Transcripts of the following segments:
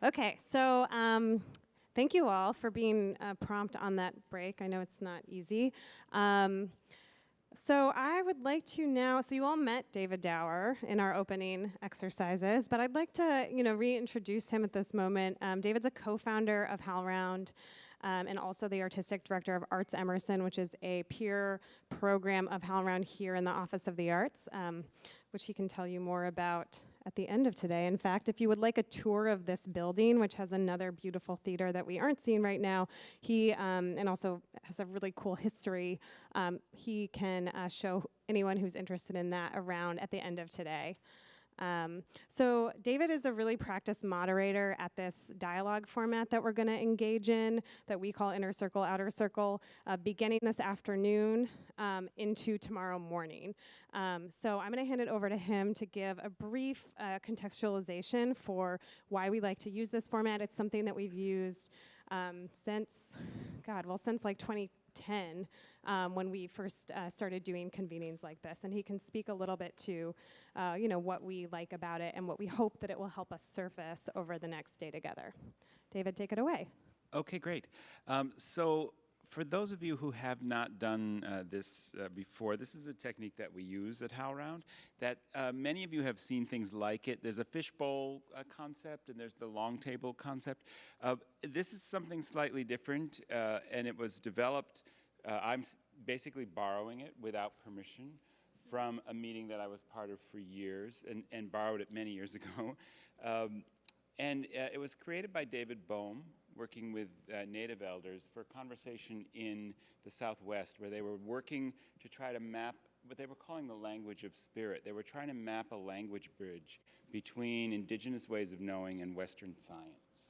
Okay, so um, thank you all for being uh, prompt on that break. I know it's not easy. Um, so I would like to now, so you all met David Dower in our opening exercises, but I'd like to, you know, reintroduce him at this moment. Um, David's a co-founder of HowlRound um, and also the artistic director of Arts Emerson, which is a peer program of HowlRound here in the Office of the Arts, um, which he can tell you more about at the end of today. In fact, if you would like a tour of this building, which has another beautiful theater that we aren't seeing right now, he, um, and also has a really cool history, um, he can uh, show anyone who's interested in that around at the end of today. Um, so David is a really practiced moderator at this dialogue format that we're going to engage in that we call inner circle, outer circle, uh, beginning this afternoon um, into tomorrow morning. Um, so I'm going to hand it over to him to give a brief uh, contextualization for why we like to use this format. It's something that we've used um, since, God, well, since like 20 10 um, when we first uh, started doing convenings like this. And he can speak a little bit to, uh, you know, what we like about it and what we hope that it will help us surface over the next day together. David, take it away. Okay, great. Um, so for those of you who have not done uh, this uh, before, this is a technique that we use at HowlRound that uh, many of you have seen things like it. There's a fishbowl uh, concept and there's the long table concept. Uh, this is something slightly different uh, and it was developed, I'm basically borrowing it without permission from a meeting that I was part of for years and, and borrowed it many years ago. Um, and it was created by David Bohm, working with uh, Native elders for a conversation in the Southwest where they were working to try to map what they were calling the language of spirit. They were trying to map a language bridge between indigenous ways of knowing and Western science.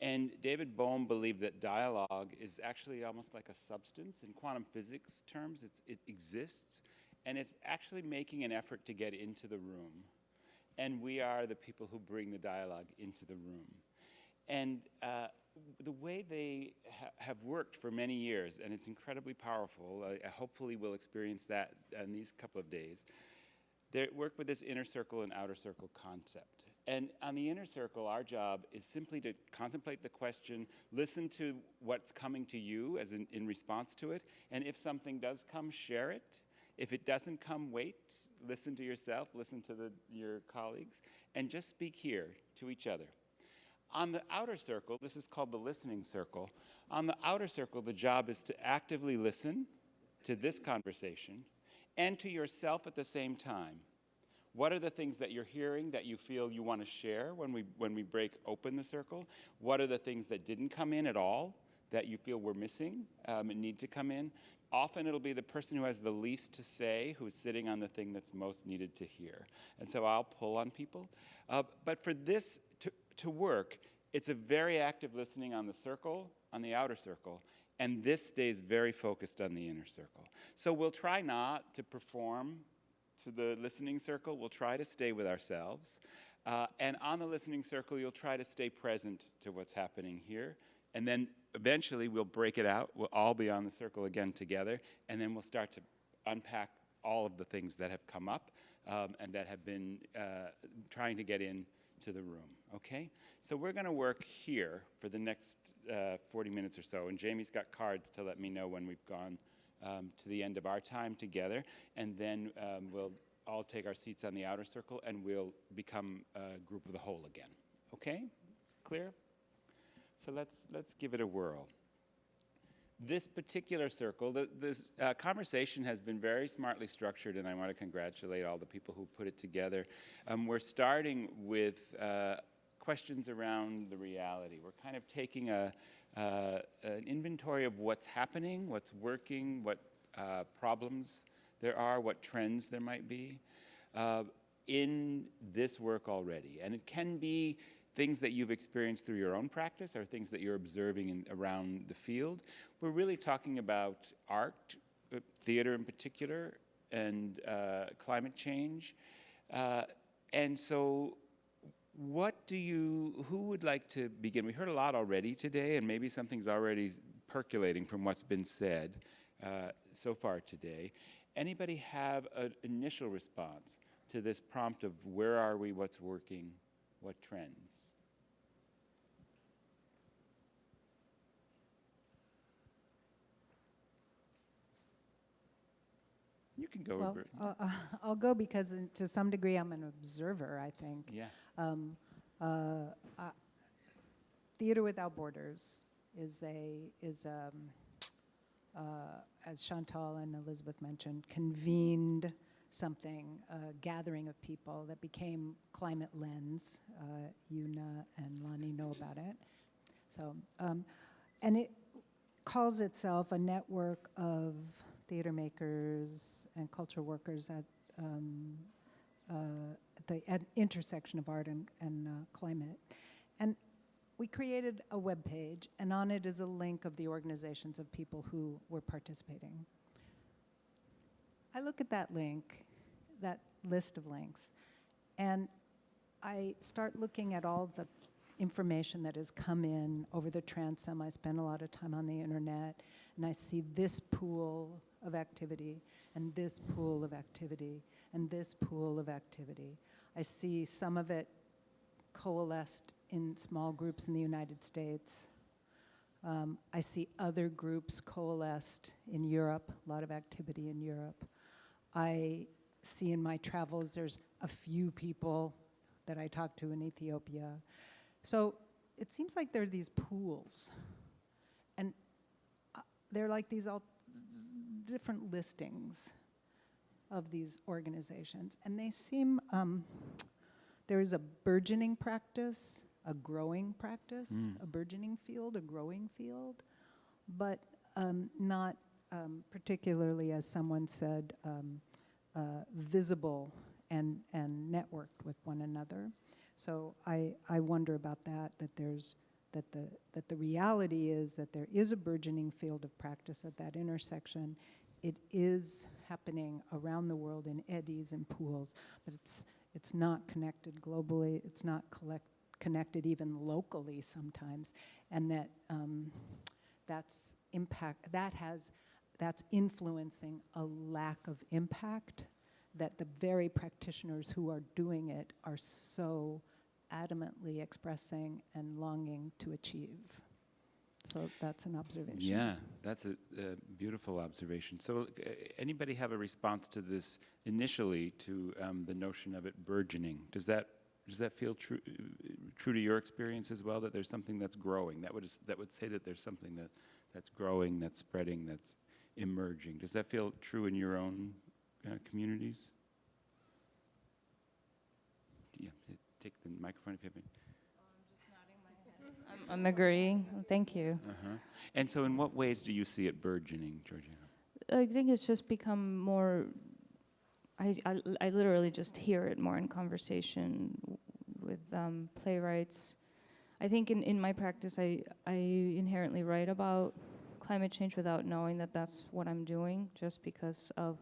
And David Bohm believed that dialogue is actually almost like a substance. In quantum physics terms, it exists, and it's actually making an effort to get into the room. And we are the people who bring the dialogue into the room. And uh, the way they ha have worked for many years, and it's incredibly powerful, I hopefully we'll experience that in these couple of days, they work with this inner circle and outer circle concept. And on the inner circle, our job is simply to contemplate the question, listen to what's coming to you as in, in response to it, and if something does come, share it. If it doesn't come, wait, listen to yourself, listen to the, your colleagues, and just speak here to each other. On the outer circle, this is called the listening circle. On the outer circle, the job is to actively listen to this conversation and to yourself at the same time. What are the things that you're hearing that you feel you want to share when we, when we break open the circle? What are the things that didn't come in at all that you feel were missing um, and need to come in? Often it'll be the person who has the least to say who's sitting on the thing that's most needed to hear. And so I'll pull on people. Uh, but for this to work, it's a very active listening on the circle, on the outer circle, and this stays very focused on the inner circle. So we'll try not to perform to the listening circle, we'll try to stay with ourselves. Uh, and on the listening circle, you'll try to stay present to what's happening here. And then eventually we'll break it out. We'll all be on the circle again together. And then we'll start to unpack all of the things that have come up um, and that have been uh, trying to get in to the room, okay? So we're gonna work here for the next uh, 40 minutes or so, and Jamie's got cards to let me know when we've gone um, to the end of our time together, and then um, we'll all take our seats on the outer circle and we'll become a group of the whole again, okay? It's clear? So let's, let's give it a whirl this particular circle, the, this uh, conversation has been very smartly structured, and I want to congratulate all the people who put it together. Um, we're starting with uh, questions around the reality. We're kind of taking a, uh, an inventory of what's happening, what's working, what uh, problems there are, what trends there might be uh, in this work already. And it can be things that you've experienced through your own practice or things that you're observing in, around the field. We're really talking about art, uh, theater in particular, and uh, climate change. Uh, and so what do you, who would like to begin? We heard a lot already today, and maybe something's already percolating from what's been said uh, so far today. Anybody have an initial response to this prompt of where are we, what's working, what trends? You can go, Well, uh, I'll go because in- to some degree I'm an observer, I think. Yeah. Um, uh, uh, Theater Without Borders is a, is, um, uh, as Chantal and Elizabeth mentioned, convened something, a gathering of people that became Climate Lens. Uh, Una and Lonnie know about it. So, um, and it calls itself a network of theater makers and cultural workers at um, uh, the at intersection of art and, and uh, climate. And we created a web page, and on it is a link of the organizations of people who were participating. I look at that link, that list of links, and I start looking at all the information that has come in over the transom. I spend a lot of time on the internet, and I see this pool of activity, and this pool of activity, and this pool of activity. I see some of it coalesced in small groups in the United States. Um, I see other groups coalesced in Europe, a lot of activity in Europe. I see in my travels there's a few people that I talk to in Ethiopia. So it seems like there are these pools. And uh, they're like these all different listings of these organizations. And they seem, um, there is a burgeoning practice, a growing practice, Mm. a burgeoning field, a growing field, but um, not um, particularly, as someone said, um, uh, visible and, and networked with one another. So I, I wonder about that, that there's, that the, that the reality is that there is a burgeoning field of practice at that intersection. It is happening around the world in eddies and pools, but it's, it's not connected globally, it's not collect, connected even locally sometimes, and that um, that's impact, that has, that's influencing a lack of impact that the very practitioners who are doing it are so adamantly expressing and longing to achieve. So that's an observation. Yeah, that's a, a beautiful observation. So, uh, anybody have a response to this initially to um, the notion of it burgeoning? Does that does that feel true true to your experience as well? That there's something that's growing. That would that would say that there's something that that's growing, that's spreading, that's emerging. Does that feel true in your own uh, communities? Yeah, take the microphone if you have any. I'm, I'm agreeing. Thank you. Uh-huh. And so, in what ways do you see it burgeoning, Georgina? I think it's just become more. I, I, I literally just hear it more in conversation with um, playwrights. I think in, in my practice, I, I inherently write about climate change without knowing that that's what I'm doing, just because of.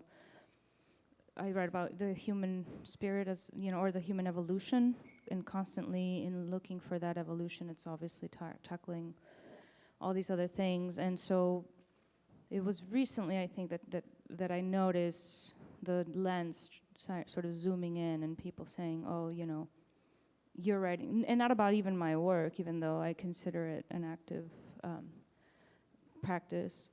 I write about the human spirit as, you know, or the human evolution, and constantly in looking for that evolution, it's obviously ta- tackling all these other things. And so it was recently, I think, that, that, that I noticed the lens sort of zooming in and people saying, oh, you know, you're writing, and not about even my work, even though I consider it an active um, practice.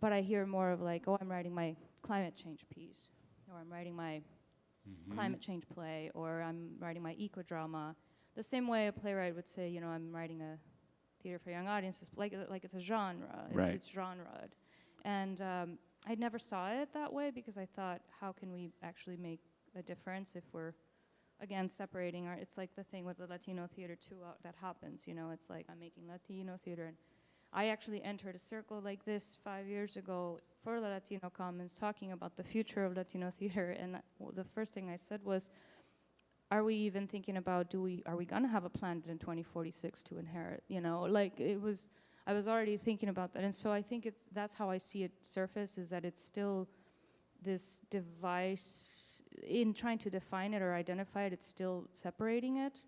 But I hear more of like, oh, I'm writing my climate change piece, or I'm writing my Mhm. climate change play, or I'm writing my eco drama. The same way a playwright would say, you know, I'm writing a theater for young audiences, like like it's a genre, it's, Right. it's genre. And um, I never saw it that way because I thought, how can we actually make a difference if we're again separating our? It's like the thing with the Latino theater too uh, that happens. You know, it's like I'm making Latino theater, and I actually entered a circle like this five years ago for the Latino Commons, talking about the future of Latino theater, and the first thing I said was, "Are we even thinking about do we are we gonna have a planet in 2046 to inherit?" You know, like it was. I was already thinking about that, and so I think it's that's how I see it surface is that it's still this device in trying to define it or identify it. It's still separating it.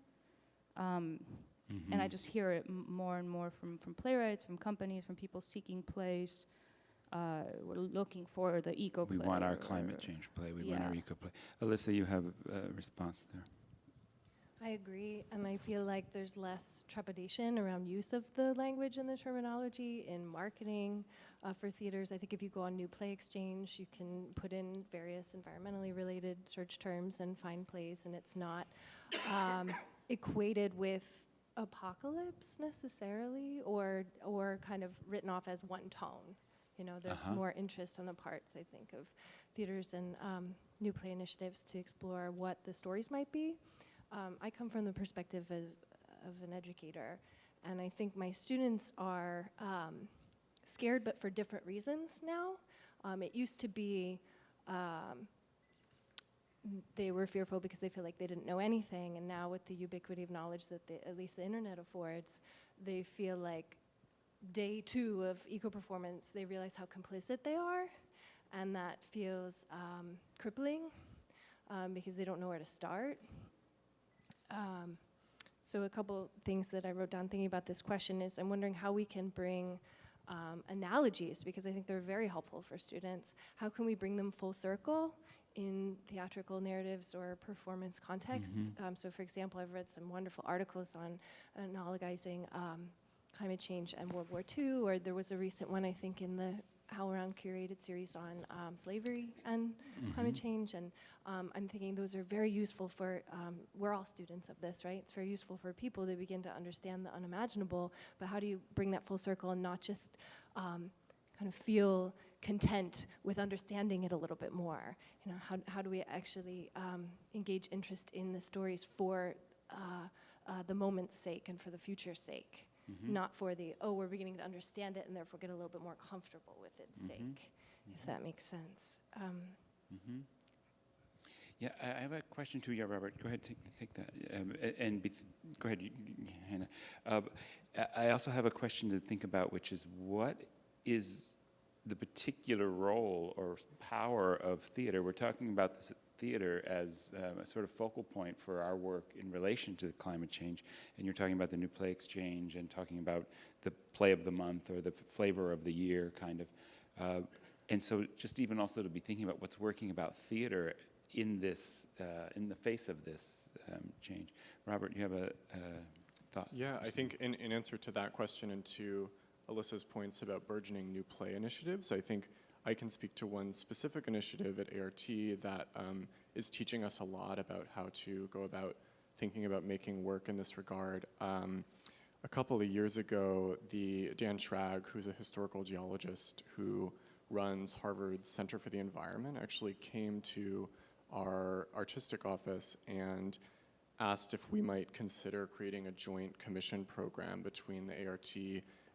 Um, and I Mhm. just hear it m- more and more from, from playwrights, from companies, from people seeking plays. Uh, we're looking for the eco play. We want our climate change play. We want our eco play. Alyssa, you have a response there. I agree, and I feel like there's less trepidation around use of the language and the terminology in marketing uh, for theaters. I think if you go on New Play Exchange, you can put in various environmentally related search terms and find plays, and it's not um, equated with apocalypse necessarily, or or kind of written off as one tone. You know, there's Uh-huh. more interest on the parts, I think, of theaters and um, new play initiatives to explore what the stories might be. Um, I come from the perspective of, of an educator, and I think my students are um, scared, but for different reasons now. Um, it used to be um, they were fearful because they feel like they didn't know anything, and now with the ubiquity of knowledge that the, at least the internet affords, they feel like day two of eco performance, they realize how complicit they are, and that feels um, crippling um, because they don't know where to start. Um, so a couple things that I wrote down thinking about this question is I'm wondering how we can bring um, analogies because I think they're very helpful for students. How can we bring them full circle in theatrical narratives or performance contexts? Um, so, for example, I've read some wonderful articles on analogizing um, climate change and World War II, or there was a recent one I think in the HowlRound curated series on um, slavery and climate change. And um, I'm thinking those are very useful for, um, we're all students of this, right? It's very useful for people to begin to understand the unimaginable, but how do you bring that full circle and not just um, kind of feel content with understanding it a little bit more? You know, how, how do we actually um, engage interest in the stories for uh, uh, the moment's sake and for the future's sake? Not for the, oh, we're beginning to understand it and therefore get a little bit more comfortable with its sake, if that makes sense. Um, Mm-hmm. Yeah, I have a question too. Yeah, Robert, go ahead, take, take that. Um, and be go ahead, you- you- Hannah. Uh, I I also have a question to think about, which is what is the particular role or power of theater? We're talking about this theater as um, a sort of focal point for our work in relation to climate change, and you're talking about the New Play Exchange and talking about the play of the month or the flavor of the year, kind of. Uh, and so, just even also to be thinking about what's working about theater in this, uh, in the face of this um, change. Robert, you have a, a thought? Yeah, I think in, in answer to that question and to Alyssa's points about burgeoning new play initiatives, I think I can speak to one specific initiative at ART that um, is teaching us a lot about how to go about thinking about making work in this regard. Um, a couple of years ago, the Dan Schrag, who's a historical geologist who runs Harvard's Center for the Environment, actually came to our artistic office and asked if we might consider creating a joint commission program between the ART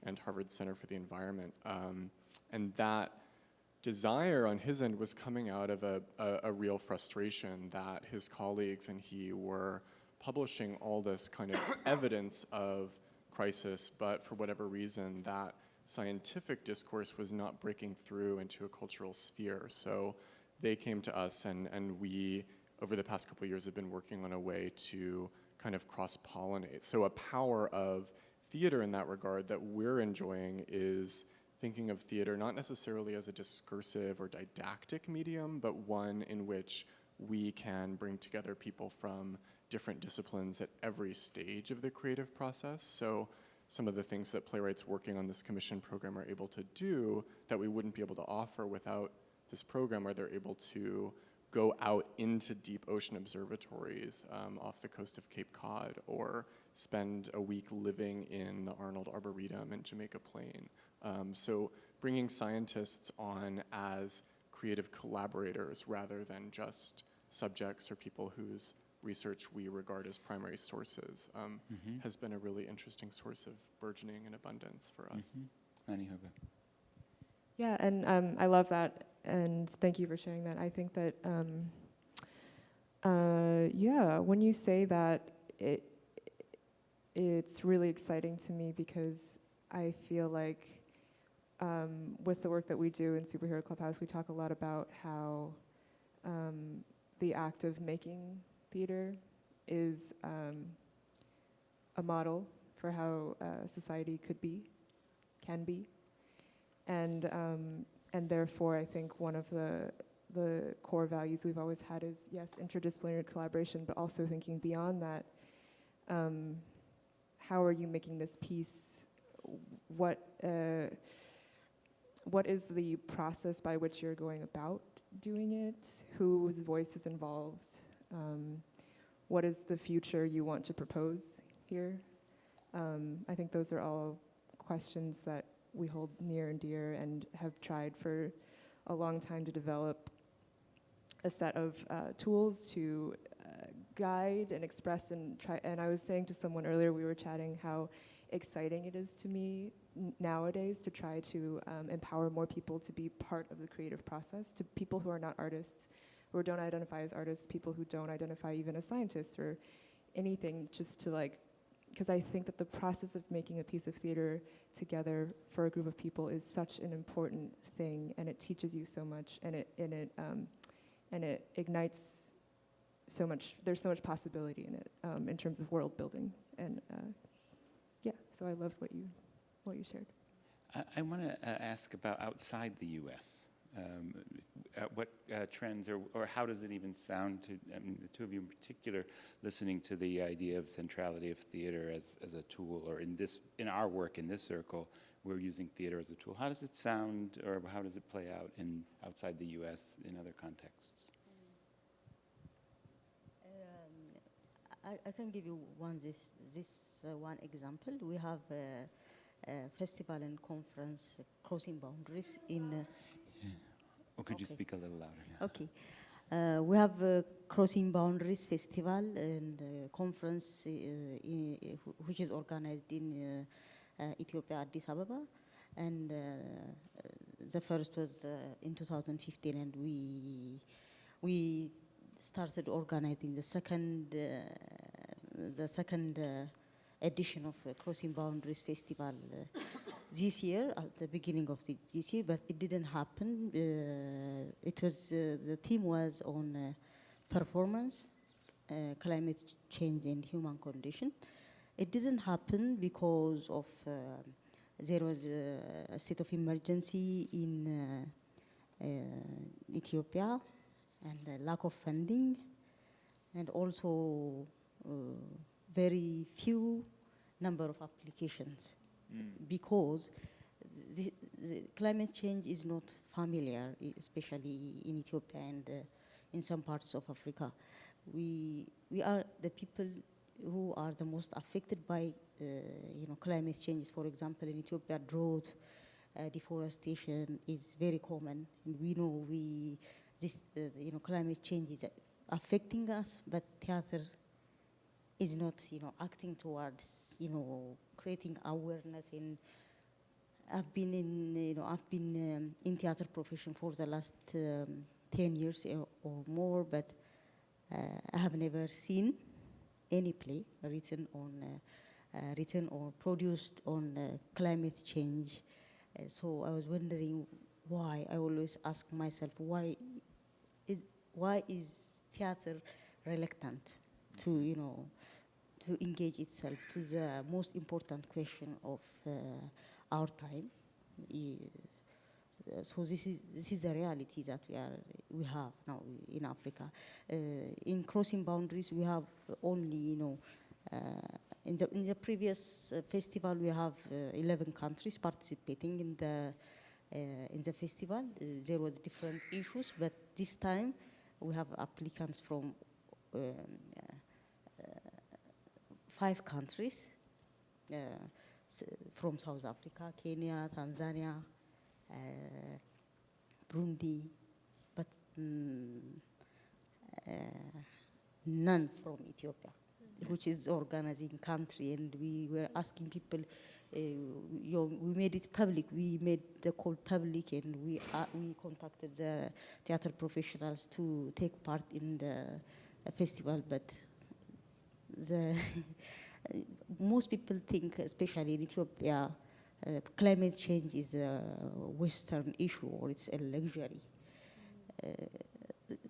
and Harvard Center for the Environment. Um, and that desire on his end was coming out of a, a, a real frustration that his colleagues and he were publishing all this kind of evidence of crisis, but for whatever reason, that scientific discourse was not breaking through into a cultural sphere. So they came to us and, and we, over the past couple years, have been working on a way to kind of cross-pollinate. So a power of theater in that regard that we're enjoying is thinking of theater not necessarily as a discursive or didactic medium, but one in which we can bring together people from different disciplines at every stage of the creative process. So some of the things that playwrights working on this commission program are able to do that we wouldn't be able to offer without this program, where they're able to go out into deep ocean observatories um, off the coast of Cape Cod or spend a week living in the Arnold Arboretum in Jamaica Plain. Um, so bringing scientists on as creative collaborators rather than just subjects or people whose research we regard as primary sources um, has been a really interesting source of burgeoning and abundance for us. Annie Hoba. Yeah, and um, I love that, and thank you for sharing that. I think that, um, uh, yeah, when you say that, it it's really exciting to me because I feel like um, with the work that we do in Superhero Clubhouse, we talk a lot about how um, the act of making theater is um, a model for how uh, society could be, can be and um, and therefore I think one of the the core values we've always had is yes interdisciplinary collaboration, but also thinking beyond that. Um, how are you making this piece? What uh, what is the process by which you're going about doing it? Whose voice is involved? Um, what is the future you want to propose here? Um, I think those are all questions that we hold near and dear and have tried for a long time to develop a set of uh, tools to uh, guide and express and try. And I was saying to someone earlier, we were chatting how exciting it is to me nowadays to try to um, empower more people to be part of the creative process, to people who are not artists, or don't identify as artists, people who don't identify even as scientists or anything, just to like, because I think that the process of making a piece of theater together for a group of people is such an important thing, and it teaches you so much, and it and it um, and it ignites so much. There's so much possibility in it um, in terms of world building, and uh, yeah. So I loved what you what you shared. I, I want to uh, ask about outside the U.S. Um, uh, what uh, trends or, or how does it even sound to, I mean, the two of you in particular, listening to the idea of centrality of theater as, as a tool, or in this, in our work in this circle, we're using theater as a tool. How does it sound, or how does it play out in outside the U.S. in other contexts? Um, I, I can give you one this this uh, one example. We have a, a festival and conference uh, crossing boundaries in. Uh, Or could you speak a little louder? Yeah. okay, uh, we have a crossing boundaries festival and uh, conference uh, in, uh, which is organized in uh, uh, Ethiopia, Addis Ababa, and uh, uh, the first was uh, in 2015, and we we started organizing the second uh, the second uh, edition of uh, Crossing Boundaries Festival uh, this year at the beginning of the, this year, but it didn't happen. Uh, it was uh, the theme was on uh, performance, climate change, and human condition. It didn't happen because of there was a, state of emergency in Ethiopia and lack of funding, and also very few number of applications because the, the climate change is not familiar, especially in Ethiopia and uh, in some parts of Africa. We, we are the people who are the most affected by uh, you know, climate change. For example, in Ethiopia, drought, uh, deforestation is very common. And we know we, this, uh, you know, climate change is affecting us, but theater is not, you know, acting towards, you know, creating awareness in I've been in, you know, I've been um, in theater profession for the last um, 10 years or, or more, but uh, I have never seen any play written on, uh, uh, written or produced on uh, climate change. Uh, so I was wondering why. I always ask myself why is why is theater reluctant to, you know, to engage itself to the most important question of uh, our time. So this is this is the reality that we are we have now in Africa. Uh, in crossing boundaries, we have only you know. Uh, in the in the previous uh, festival, we have uh, 11 countries participating in the in the festival. There was different issues, but this time we have applicants from um, five countries uh, from South Africa, Kenya, Tanzania, uh, Burundi, but mm, uh, none from Ethiopia, which is organizing country. And we were asking people, uh, you we made it public. We made the call public, and we uh, we contacted the theater professionals to take part in the festival, but the most people think, especially in Ethiopia, uh, climate change is a Western issue or it's a luxury. Uh,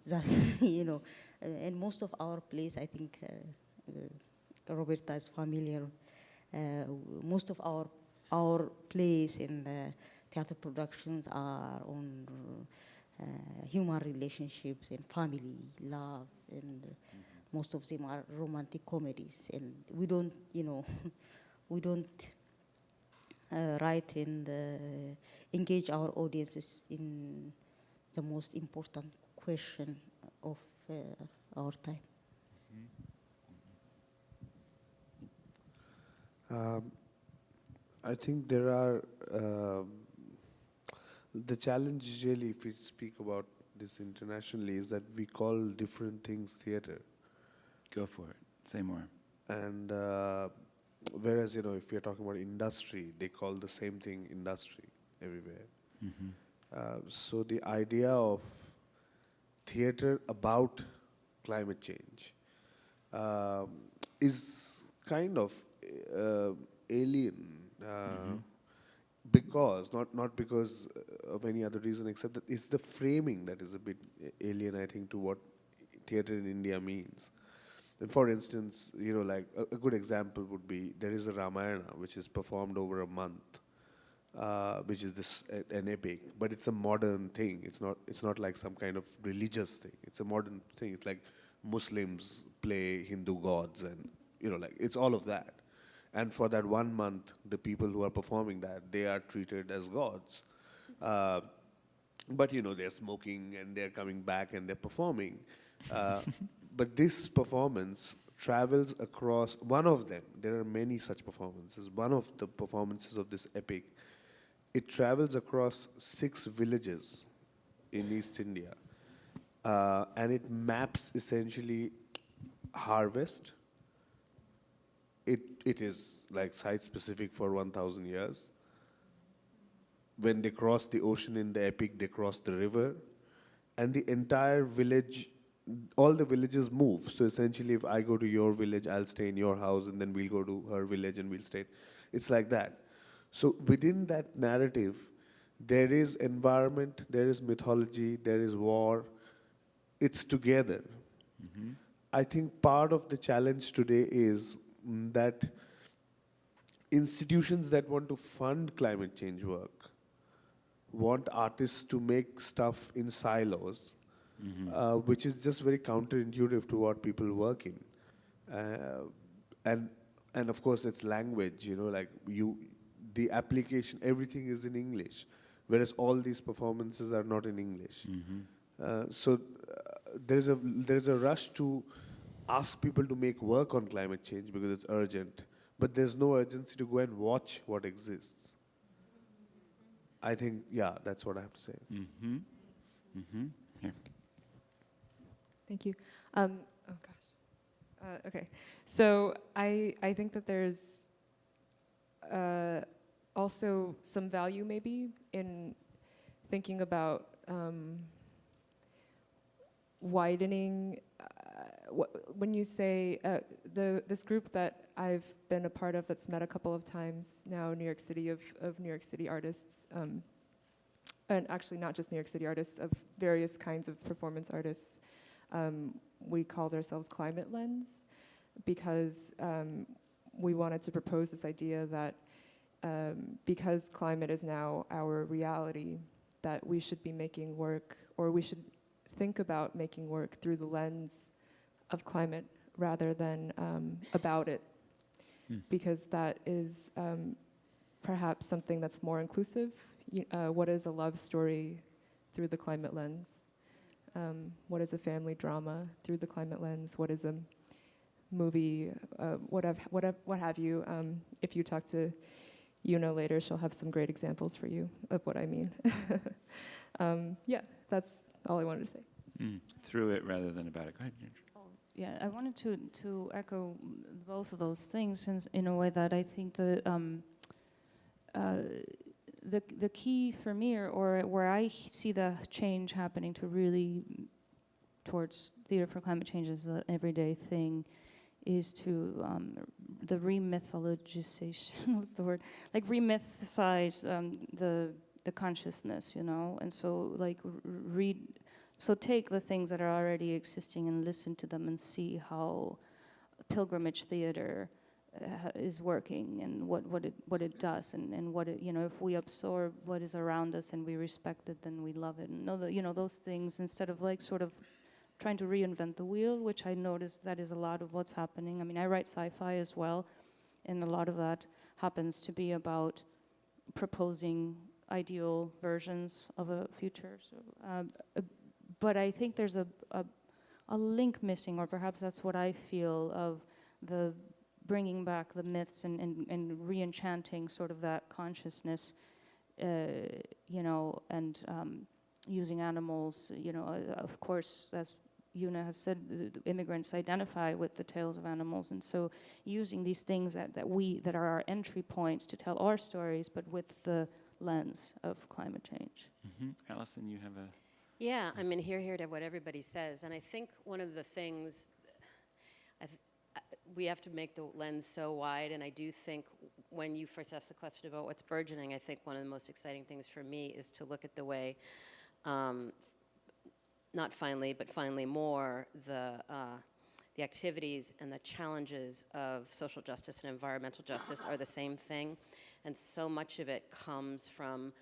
that you know, uh, and most of our plays, I think, uh, uh, Roberta is familiar. Uh, most of our our plays in the theater productions are on human relationships and family, love, and most of them are romantic comedies. And we don't you know we don't uh, write and uh, engage our audiences in the most important question of uh, our time. Um, I think there are um, the challenge really, if we speak about this internationally, is that we call different things theater, Go for it. Say more. and uh, whereas you know if are talking about industry, they call the same thing industry everywhere. Mhm. Uh, so the idea of theater about climate change um, is kind of uh, alien uh, because not not because of any other reason except that it's the framing that is a bit alien I think to what theater in India means. And for instance, you know, like a, a good example would be there is a Ramayana which is performed over a month, uh, which is this an epic, but it's a modern thing. It's not it's not like some kind of religious thing. It's a modern thing. It's like Muslims play Hindu gods, and you know, like it's all of that. And for that one month, the people who are performing that they are treated as gods. Uh, but you know they're smoking and they're coming back and they're performing uh, but this performance travels across one of them there are many such performances one of the performances of this epic it travels across six villages in east india uh, and it maps essentially harvest. It it is like site specific for 1000 years. When they cross the ocean in the epic, they cross the river, and the entire village, all the villages move. So essentially, if I go to your village, I'll stay in your house, and then we'll go to her village and we'll stay. It's like that. So within that narrative, there is environment, there is mythology, there is war. It's together. I think part of the challenge today is mm, that institutions that want to fund climate change work want artists to make stuff in silos, uh, which is just very counterintuitive to what people work in. Uh, and and of course it's language, you know, like you, the application, everything is in English, whereas all these performances are not in English. Uh, so uh, there's a there's a rush to ask people to make work on climate change because it's urgent, but there's no urgency to go and watch what exists. I think, yeah, that's what I have to say. Mm-hmm. Mm-hmm. Here. Thank you. Um, oh gosh. Uh, okay. So I I think that there's uh, also some value maybe in thinking about um, widening. Uh, wh- when you say uh, the this group that I've been a part of that's met a couple of times now, New York City of of New York City artists. Um, and actually, not just New York City artists, of various kinds of performance artists um, we called ourselves Climate Lens because um, we wanted to propose this idea that um, because climate is now our reality, that we should be making work, or we should think about making work through the lens of climate rather than um, about it, Hmm. because that is um, perhaps something that's more inclusive. You, uh, what is a love story through the climate lens? Um, what is a family drama through the climate lens, what is a movie, uh, what, have, what, have, what have you. Um, if you talk to Yuna later, she'll have some great examples for you of what I mean. um, yeah, that's all I wanted to say. Mm. Through it rather than about it. Go ahead. Ginger. Yeah, I wanted to to echo both of those things in, in a way that I think the um, uh, the the key for me, or, or where I see the change happening to really towards theater for climate change as an everyday thing, is to um, the remythologization. what's the word? Like remythicize um, the the consciousness, you know, and so like read so take the things that are already existing and listen to them and see how pilgrimage theater is working and what, what it what it does and, and what it you know if we absorb what is around us and we respect it then we love it and know that you know those things instead of like sort of trying to reinvent the wheel which I notice that is a lot of what's happening I mean I write sci-fi as well and a lot of that happens to be about proposing ideal versions of a future. So, um, uh, but I think there's a, a a link missing, or perhaps that's what I feel of the bringing back the myths and, and, and re-enchanting sort of that consciousness, uh, you know, and um, using animals, you know, uh, of course, as Yuna has said, the, the immigrants identify with the tales of animals, and so using these things that, that we, that are our entry points to tell our stories, but with the lens of climate change. hmm Allison, you have a. Yeah, I mean, here, here to what everybody says, and I think one of the things, I th- we have to make the lens so wide, and I do think when you first asked the question about what's burgeoning, I think one of the most exciting things for me is to look at the way, um, not finally, but finally more, the, uh, the activities and the challenges of social justice and environmental justice are the same thing, and so much of it comes from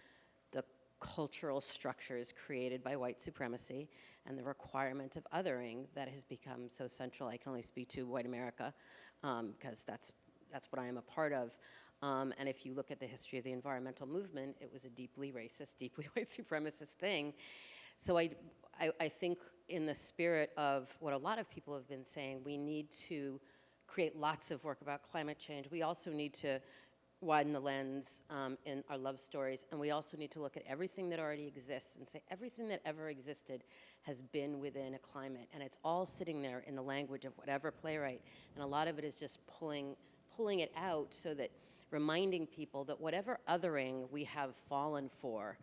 cultural structures created by white supremacy and the requirement of othering that has become so central. I can only speak to white America because that's, that's what I am a part of. Um, and if you look at the history of the environmental movement, it was a deeply racist, deeply white supremacist thing. So I, I, I think in the spirit of what a lot of people have been saying, we need to create lots of work about climate change. We also need to widen the lens um, in our love stories, and we also need to look at everything that already exists and say everything that ever existed has been within a climate, and it's all sitting there in the language of whatever playwright, and a lot of it is just pulling, pulling it out so that reminding people that whatever othering we have fallen for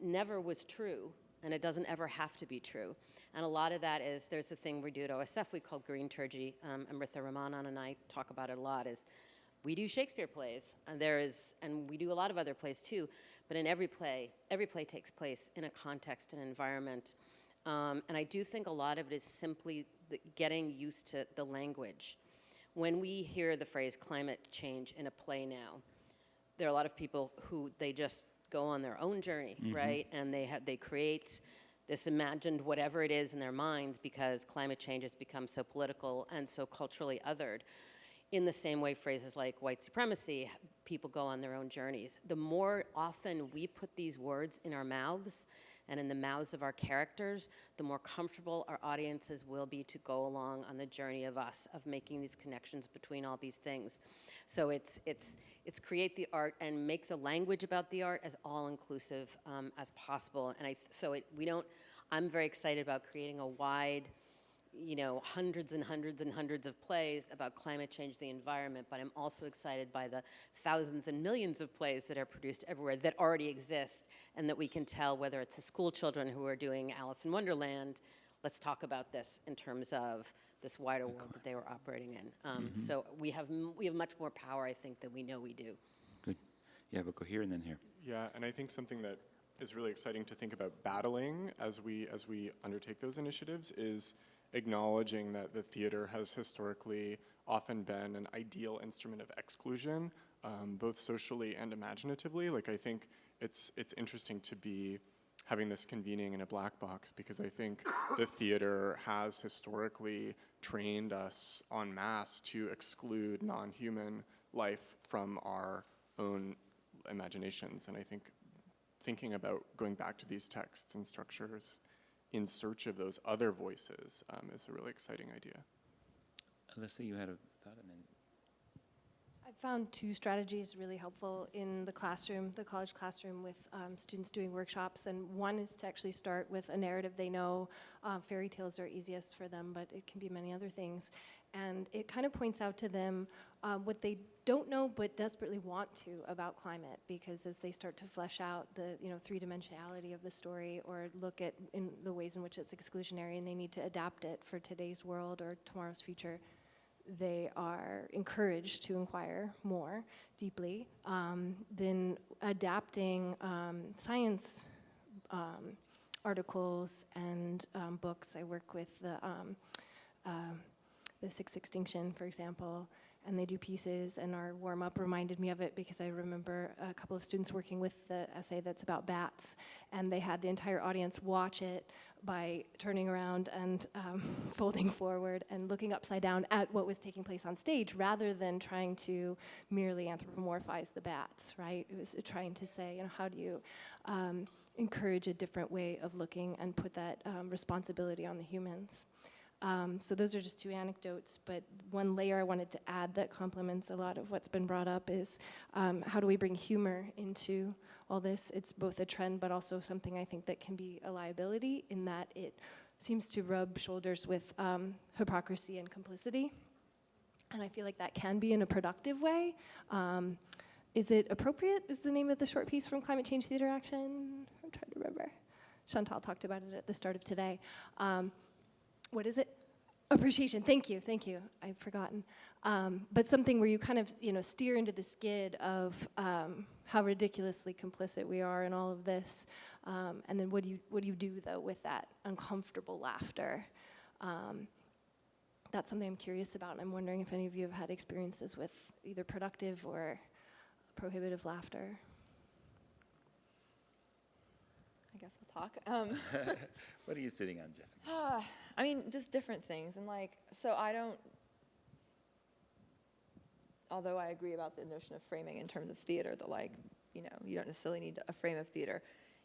never was true, and it doesn't ever have to be true. And a lot of that is, there's a thing we do at OSF we call green turgy. Um, Amrita Ramanan and I talk about it a lot, is we do Shakespeare plays, and there is, and we do a lot of other plays too, but in every play, every play takes place in a context and environment. Um, and I do think a lot of it is simply the, getting used to the language. When we hear the phrase climate change in a play now, there are a lot of people who they just go on their own journey, right? And they have they create this imagined whatever it is in their minds because climate change has become so political and so culturally othered. In the same way, phrases like white supremacy, people go on their own journeys. The more often we put these words in our mouths and in the mouths of our characters, the more comfortable our audiences will be to go along on the journey of us, of making these connections between all these things. So it's, it's, it's create the art and make the language about the art as all-inclusive um, as possible. And I, so it, we don't, I'm very excited about creating a wide, you know, hundreds and hundreds and hundreds of plays about climate change, the environment, but I'm also excited by the thousands and millions of plays that are produced everywhere that already exist and that we can tell whether it's the school children who are doing Alice in Wonderland, let's talk about this in terms of this wider world that they were operating in. Um, So we have, m- we have much more power, I think, than we know we do. Good. Yeah, but go here and then here. Yeah, and I think something that is really exciting to think about battling as we as we undertake those initiatives is acknowledging that the theater has historically often been an ideal instrument of exclusion, um, both socially and imaginatively. Like I think it's it's interesting to be having this convening in a black box because I think the theater has historically trained us en masse to exclude non-human life from our own imaginations. And I think thinking about going back to these texts and structures in search of those other voices um, is a really exciting idea. Alyssa, you had a thought. Found two strategies really helpful in the classroom, the college classroom, with um, students doing workshops. And one is to actually start with a narrative they know. Uh, fairy tales are easiest for them, but it can be many other things. And it kind of points out to them um, what they don't know but desperately want to about climate, because as they start to flesh out the you know three dimensionality of the story, or look at in the ways in which it's exclusionary, and they need to adapt it for today's world or tomorrow's future they are encouraged to inquire more deeply, um, then adapting um, science um, articles and um, books. I work with the, um, the Sixth Extinction, for example, and they do pieces, and our warm-up reminded me of it because I remember a couple of students working with the essay that's about bats, and they had the entire audience watch it by turning around and um, folding forward and looking upside down at what was taking place on stage rather than trying to merely anthropomorphize the bats, right? It was trying to say, you know, how do you um, encourage a different way of looking and put that um, responsibility on the humans? Um, so those are just two anecdotes, but one layer I wanted to add that complements a lot of what's been brought up is um, how do we bring humor into all this? It's both a trend, but also something I think that can be a liability in that it seems to rub shoulders with um, hypocrisy and complicity. And I feel like that can be in a productive way. Um, is it appropriate? Is the name of the short piece from Climate Change Theater Action? I'm trying to remember. Chantal talked about it at the start of today. Um, what is it? Appreciation. Thank you. Thank you. I've forgotten. Um, but something where you kind of you know steer into the skid of um, how ridiculously complicit we are in all of this, um, and then what do you what do you do though with that uncomfortable laughter? Um, that's something I'm curious about, and I'm wondering if any of you have had experiences with either productive or prohibitive laughter. I guess I'll talk. Um, what are you sitting on, Jessica? I mean, just different things. And like, so I don't, although I agree about the notion of framing in terms of theater, that like, you know, you don't necessarily need a frame of theater.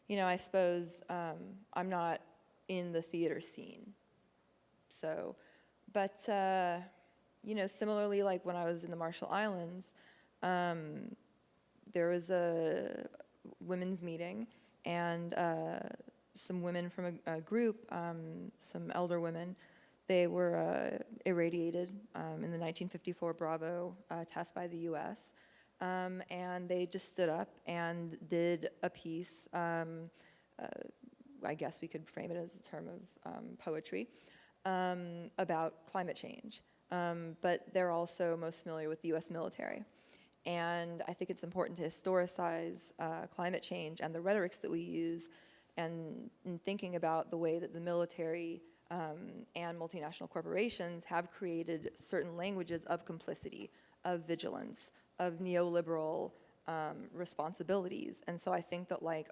You know, I suppose um, I'm not in the theater scene. So, but, uh, you know, similarly, like when I was in the Marshall Islands, um, there was a women's meeting and uh, some women from a, a group, um, some elder women, they were uh, irradiated um, in the 1954 Bravo uh, test by the US. Um, and they just stood up and did a piece, um, uh, I guess we could frame it as a term of um, poetry, um, about climate change. But they're also most familiar with the US military. And I think it's important to historicize uh, climate change and the rhetorics that we use and in thinking about the way that the military um, and multinational corporations have created certain languages of complicity, of vigilance, of neoliberal um, responsibilities. And so I think that like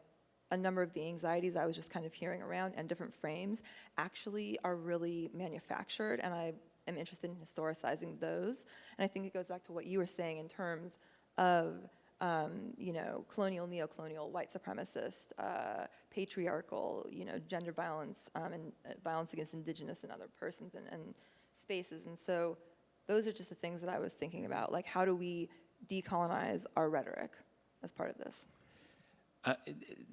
a number of the anxieties I was just kind of hearing around and different frames actually are really manufactured and I am interested in historicizing those. And I think it goes back to what you were saying in terms of um, you know, colonial, neo-colonial, white supremacist, uh, patriarchal, you know, gender violence um, and uh, violence against indigenous and other persons and, and spaces. And so those are just the things that I was thinking about. Like, how do we decolonize our rhetoric as part of this? Uh,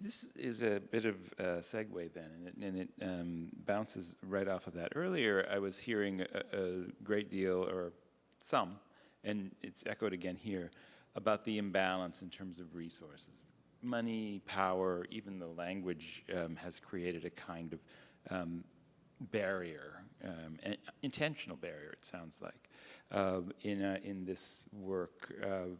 this is a bit of a segue then, and it, and it um, bounces right off of that. Earlier, I was hearing a, a great deal, or some, and it's echoed again here, about the imbalance in terms of resources. Money, power, even the language um, has created a kind of um, barrier, um, an intentional barrier, it sounds like, uh, in, uh, in this work. Uh,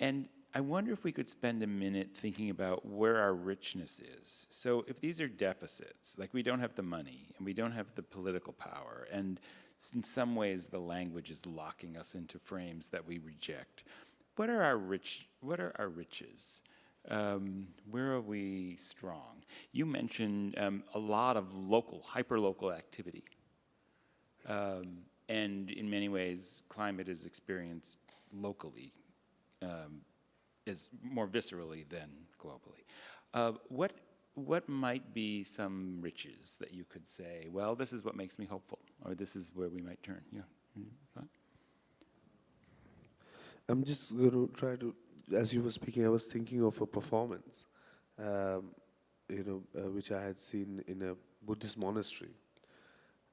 and I wonder if we could spend a minute thinking about where our richness is. So if these are deficits, like we don't have the money and we don't have the political power, and in some ways the language is locking us into frames that we reject what are our rich, what are our riches? Um, where are we strong? You mentioned um, a lot of local, hyper-local activity. Um, and in many ways, climate is experienced locally, um, is more viscerally than globally. Uh, what, what might be some riches that you could say, well, this is what makes me hopeful, or this is where we might turn? Yeah. Mm -hmm. I'm just going to try to, as you were speaking, I was thinking of a performance, um, you know, uh, which I had seen in a Buddhist monastery,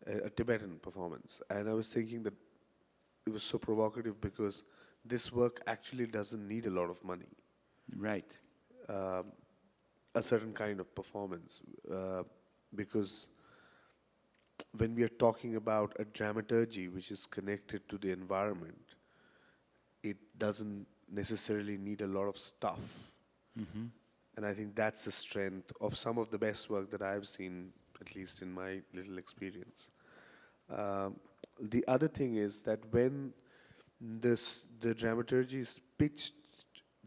a, a, Tibetan performance. And I was thinking that it was so provocative because this work actually doesn't need a lot of money. Right. Um, a certain kind of performance. Uh, because when we are talking about a dramaturgy which is connected to the environment, it doesn't necessarily need a lot of stuff. Mm -hmm. And I think that's the strength of some of the best work that I've seen, at least in my little experience. Um, the other thing is that when this the dramaturgy is pitched,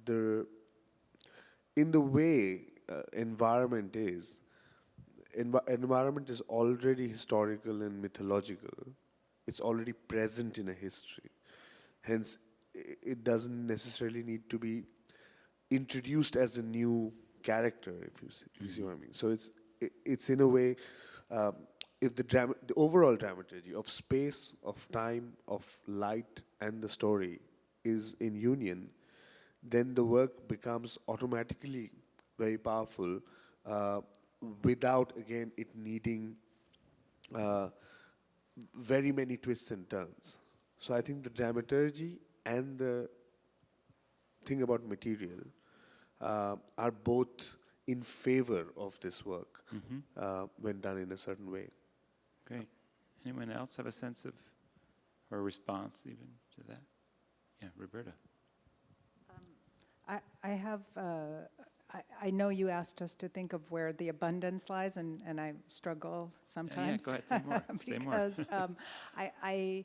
the in the way uh, environment is, envi- environment is already historical and mythological. It's already present in a history. Hence, it doesn't necessarily need to be introduced as a new character, if you see, you see what I mean. So it's i- it's in a way, um, if the drama, the overall dramaturgy of space, of time, of light, and the story is in union, then the work becomes automatically very powerful uh, without again it needing uh, very many twists and turns. So I think the dramaturgy and the thing about material uh, are both in favor of this work Mhm. uh, when done in a certain way. Great. Anyone else have a sense of, or a response even to that? Yeah, Roberta. I, I have, uh, I, I know you asked us to think of where the abundance lies, and, and I struggle sometimes. Yeah, go ahead, say more, say more. Because um, I, I,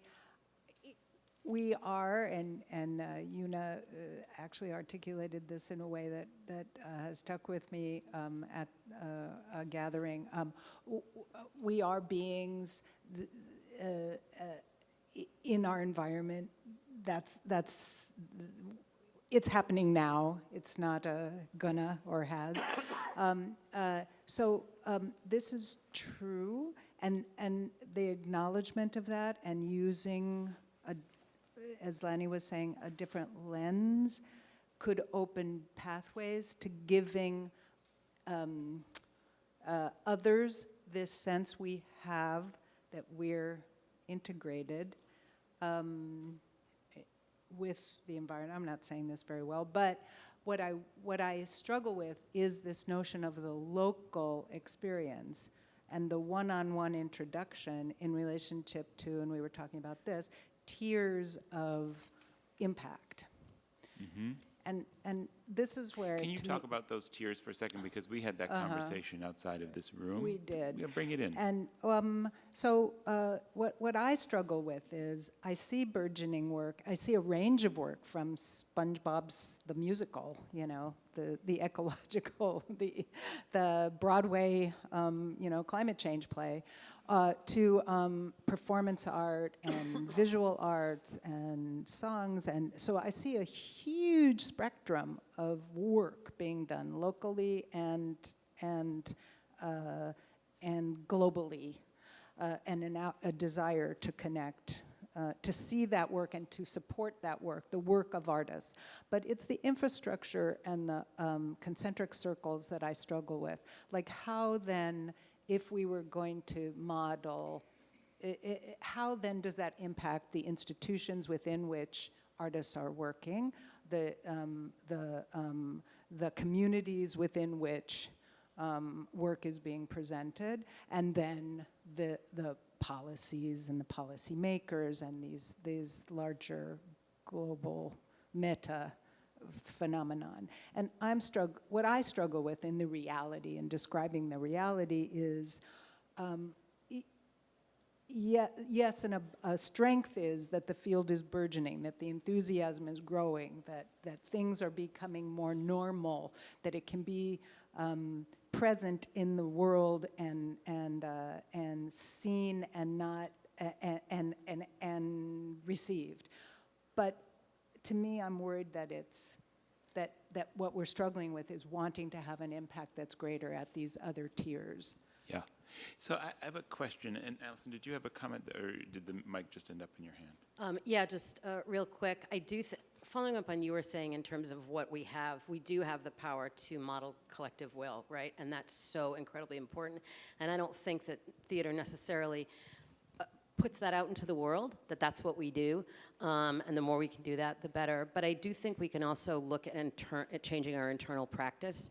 we are, and, and uh, Una uh, actually articulated this in a way that, that uh, has stuck with me um, at uh, a gathering. Um, we are beings uh, uh, in our environment. That's, that's it's happening now. It's not a gonna or has. Um, so um, this is true, and and the acknowledgement of that, and using as Lanny was saying, a different lens, could open pathways to giving um, uh, others this sense we have that we're integrated. Um, with the environment. I'm not saying this very well, but what I what I struggle with is this notion of the local experience and the one-on-one introduction in relationship to, and we were talking about this, tiers of impact. And and this is where Can you talk about those tiers for a second? Because we had that Uh-huh. conversation outside of this room. We did. Bring it in. And um, so, uh, what what I struggle with is I see burgeoning work. I see a range of work from SpongeBob's the musical, you know, the the ecological, the the Broadway, um, you know, climate change play, uh, to um, performance art and visual arts and songs. And so I see a huge spectrum of work being done locally and and uh, and globally, uh, and an a desire to connect, uh, to see that work and to support that work, the work of artists. But it's the infrastructure and the um, concentric circles that I struggle with. Like how then, if we were going to model, i i how then does that impact the institutions within which artists are working, the, um, the, um, the communities within which um, work is being presented, and then the, the policies and the policymakers and these, these larger global meta phenomenon. And I'm strugg- what I struggle with in the reality and describing the reality is um, yeah, yes, and a, a strength is that the field is burgeoning, that the enthusiasm is growing, that, that things are becoming more normal, that it can be um, present in the world and, and, uh, and seen and not, and, and, and, and received. But to me, I'm worried that it's, that, that what we're struggling with is wanting to have an impact that's greater at these other tiers. Yeah. So I, I have a question, and Allison, did you have a comment, or did the mic just end up in your hand? Um, yeah, just uh, real quick. I do, th- following up on you were saying in terms of what we have, we do have the power to model collective will, right? And that's so incredibly important. And I don't think that theater necessarily puts that out into the world, that that's what we do. Um, and the more we can do that, the better. But I do think we can also look at, at changing our internal practice.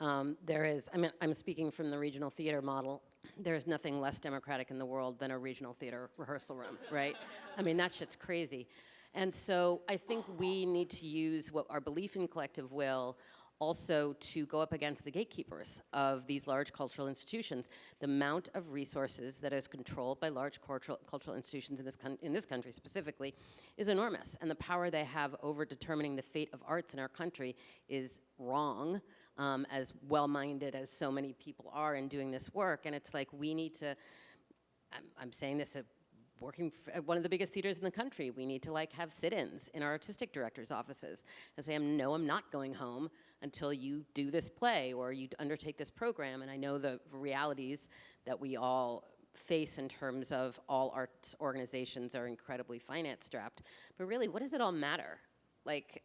Um, there is, I mean, I'm speaking from the regional theater model. There is nothing less democratic in the world than a regional theater rehearsal room, right? I mean, that shit's crazy. And so I think we need to use what our belief in collective will also to go up against the gatekeepers of these large cultural institutions. The amount of resources that is controlled by large cultural, cultural institutions in this, in this country specifically is enormous. And the power they have over determining the fate of arts in our country is wrong. um, as well-minded as so many people are in doing this work. And it's like we need to. I'm, I'm saying this at working at one of the biggest theaters in the country. We need to like have sit-ins in our artistic directors' offices and say, "I'm no, I'm not going home until you do this play or you undertake this program." And I know the realities that we all face in terms of all arts organizations are incredibly finance strapped. But really, what does it all matter? Like,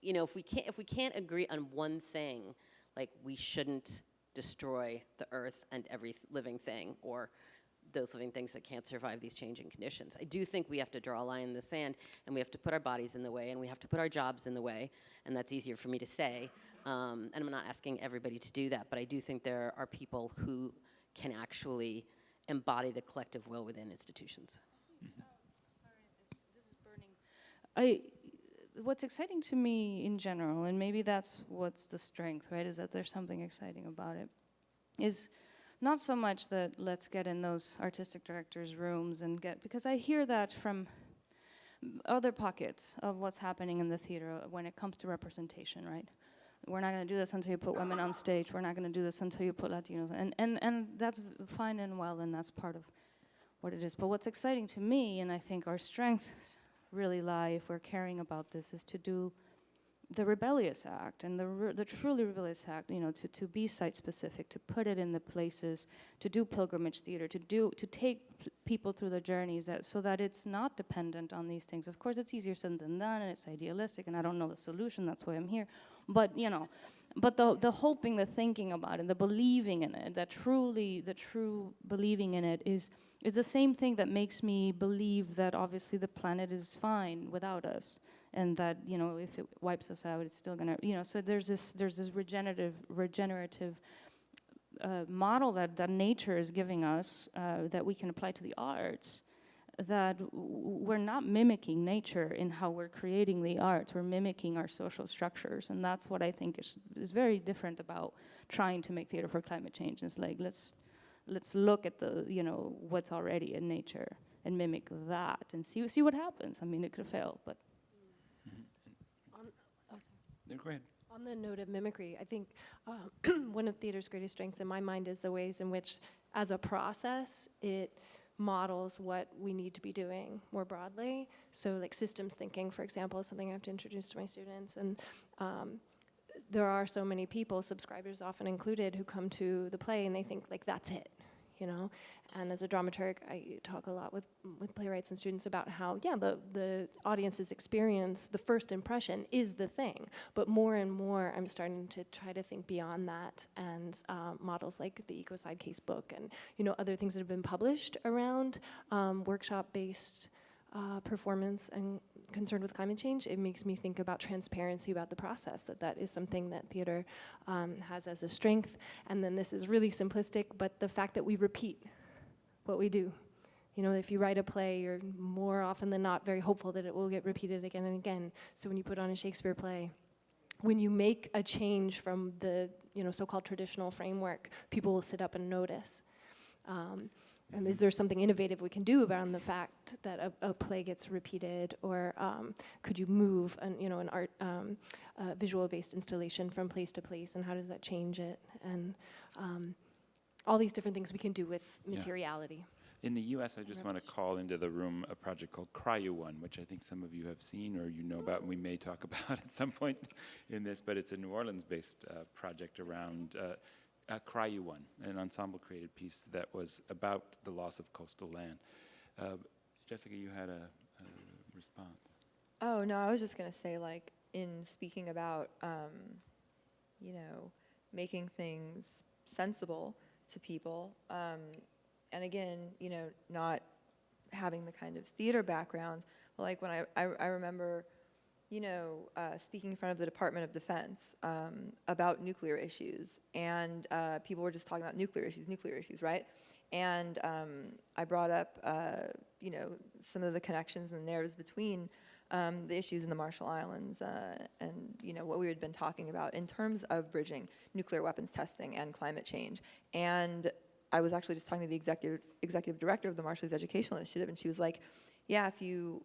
you know, if we can't if we can't agree on one thing, like we shouldn't destroy the earth and every living thing or those living things that can't survive these changing conditions. I do think we have to draw a line in the sand and we have to put our bodies in the way and we have to put our jobs in the way, and that's easier for me to say. Um, and I'm not asking everybody to do that, but I do think there are people who can actually embody the collective will within institutions. I, what's exciting to me in general, and maybe that's what's the strength, right, is that there's something exciting about it, is not so much that let's get in those artistic directors' rooms and get, because I hear that from other pockets of what's happening in the theater when it comes to representation, right? We're not going to do this until you put women on stage. We're not going to do this until you put Latinos. And, and, and that's fine and well, and that's part of what it is. But what's exciting to me, and I think our strengths really lie if we're caring about this, is to do the rebellious act and the, re- the truly rebellious act, you know, to, to be site specific, to put it in the places, to do pilgrimage theater, to do to take people through the journeys that so that it's not dependent on these things. Of course, it's easier said than done, and it's idealistic, and I don't know the solution. That's why I'm here. But you know, but the the hoping, the thinking about it, the believing in it, that truly, the true believing in it is is the same thing that makes me believe that obviously the planet is fine without us and that you know if it wipes us out it's still going to you know so there's this there's this regenerative regenerative uh, model that that nature is giving us uh, that we can apply to the arts that we're not mimicking nature in how we're creating the arts. We're mimicking our social structures and that's what i think is is very different about trying to make theater for climate change. It's like let's let's look at the you know what's already in nature and mimic that and see see what happens. I mean it could fail but go ahead. On the note of mimicry, I think um, one of theater's greatest strengths in my mind is the ways in which, as a process, it models what we need to be doing more broadly. So, like systems thinking, for example, is something I have to introduce to my students. And um, there are so many people, subscribers often included, who come to the play and they think, like, that's it. You know, and as a dramaturg, I talk a lot with with playwrights and students about how, yeah, the the audience's experience, the first impression, is the thing. But more and more, I'm starting to try to think beyond that, and um, models like the Ecocide Case book, and you know, other things that have been published around um, workshop-based uh, performance and concerned with climate change, it makes me think about transparency about the process, that that is something that theater um, has as a strength. And then this is really simplistic, but the fact that we repeat what we do. You know, if you write a play, you're more often than not very hopeful that it will get repeated again and again. So when you put on a Shakespeare play, when you make a change from the you know so-called traditional framework, people will sit up and notice. Um, and is there something innovative we can do about the fact that a, a play gets repeated, or um, could you move an you know an art um, uh, visual-based installation from place to place, and how does that change it? And um, all these different things we can do with Yeah. materiality. In the U.S., I just want to call into the room a project called Cry You One, which I think some of you have seen or you know about, and we may talk about at some point in this. But it's a New Orleans-based uh, project around uh, uh, One, an ensemble-created piece that was about the loss of coastal land. Uh, Jessica, you had a, a response. Oh, no, I was just going to say, like, in speaking about, um, you know, making things sensible to people, um, and again, you know, not having the kind of theater background, like when I, I, I remember, you know, uh, speaking in front of the Department of Defense um, about nuclear issues, and uh, people were just talking about nuclear issues, nuclear issues, right? And um, I brought up, uh, you know, some of the connections and the narratives between um, the issues in the Marshall Islands uh, and, you know, what we had been talking about in terms of bridging nuclear weapons testing and climate change. And I was actually just talking to the executive, executive director of the Marshallese Educational Initiative, and she was like, yeah, if you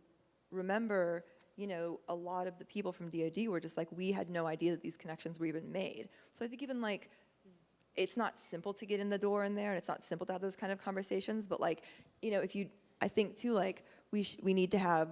remember you know, a lot of the people from DoD were just like, we had no idea that these connections were even made. So I think even like, it's not simple to get in the door in there, and it's not simple to have those kind of conversations. But like, you know, if you, I think too, like we we need to have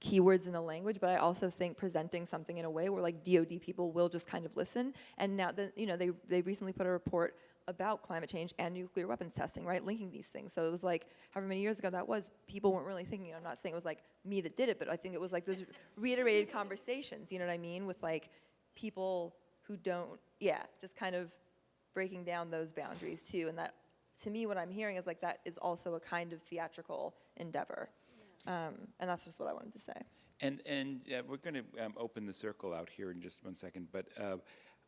keywords in the language, but I also think presenting something in a way where like DoD people will just kind of listen. And now that you know, they they recently put a report about climate change and nuclear weapons testing, right, linking these things. So it was like, however many years ago that was, people weren't really thinking. I'm not saying it was like me that did it, but I think it was like those reiterated conversations. You know what I mean, with like people who don't, yeah, just kind of breaking down those boundaries too. And that, to me, what I'm hearing is like that is also a kind of theatrical endeavor. Um, and that's just what I wanted to say. And, and uh, we're going to um, open the circle out here in just one second, but uh,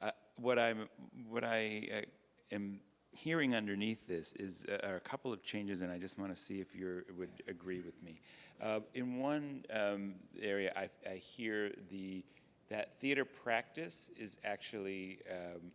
uh, what, I'm, what I uh, am hearing underneath this is uh, are a couple of changes, and I just want to see if you would agree with me. Uh, in one um, area, I, I hear the, that theater practice is actually, um,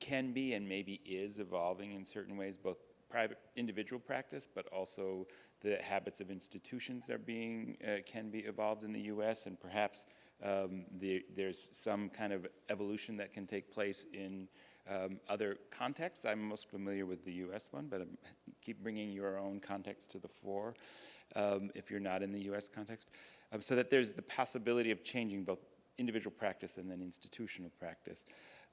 can be and maybe is evolving in certain ways, both private individual practice, but also the habits of institutions are being, uh, can be evolved in the U.S. and perhaps um, the, there's some kind of evolution that can take place in um, other contexts. I'm most familiar with the U.S. one, but I'm, keep bringing your own context to the fore um, if you're not in the U.S. context, um, so that there's the possibility of changing both individual practice and then institutional practice.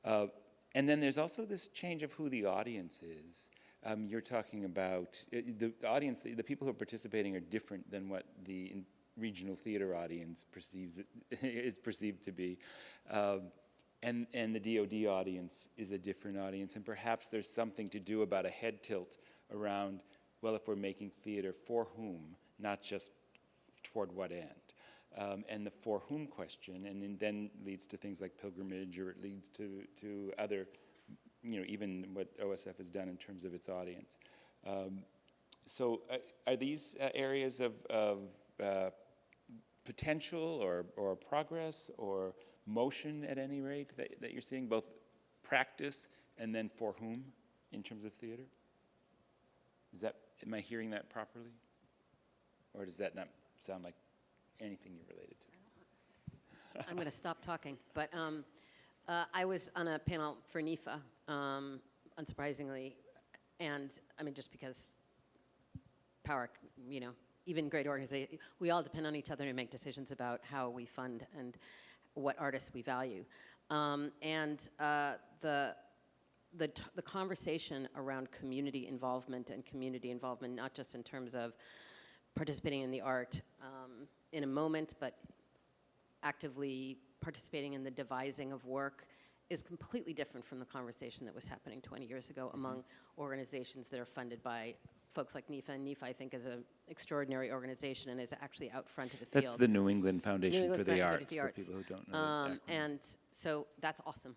Uh, and then there's also this change of who the audience is. Um, you're talking about uh, the, audience, the, the, people who are participating are different than what the in, regional theater audience perceives it, is perceived to be. Um, and, and the DoD audience is a different audience. And perhaps there's something to do about a head tilt around, well, if we're making theater, for whom, not just toward what end. Um, and the for whom question, and then leads to things like pilgrimage, or it leads to, to other, you know, even what OSF has done in terms of its audience. Um, so uh, are these uh, areas of, of uh, potential or, or progress or motion at any rate that, that you're seeing, both practice and then for whom in terms of theater? Is that, am I hearing that properly? Or does that not sound like anything you're related to? I'm going to stop talking, but um, uh, I was on a panel for NEFA, um, unsurprisingly, and I mean, just because power, you know, even great organizations, we all depend on each other to make decisions about how we fund and what artists we value. Um, and uh, the, the, the conversation around community involvement and community involvement, not just in terms of participating in the art um, in a moment, but actively participating in the devising of work is completely different from the conversation that was happening 20 years ago Mm-hmm. among organizations that are funded by folks like NEFA. And NEFA, I think, is an extraordinary organization and is actually out front of the field. That's the New England Foundation New England for the Foundation Arts, the for people who don't know Um, and so that's awesome.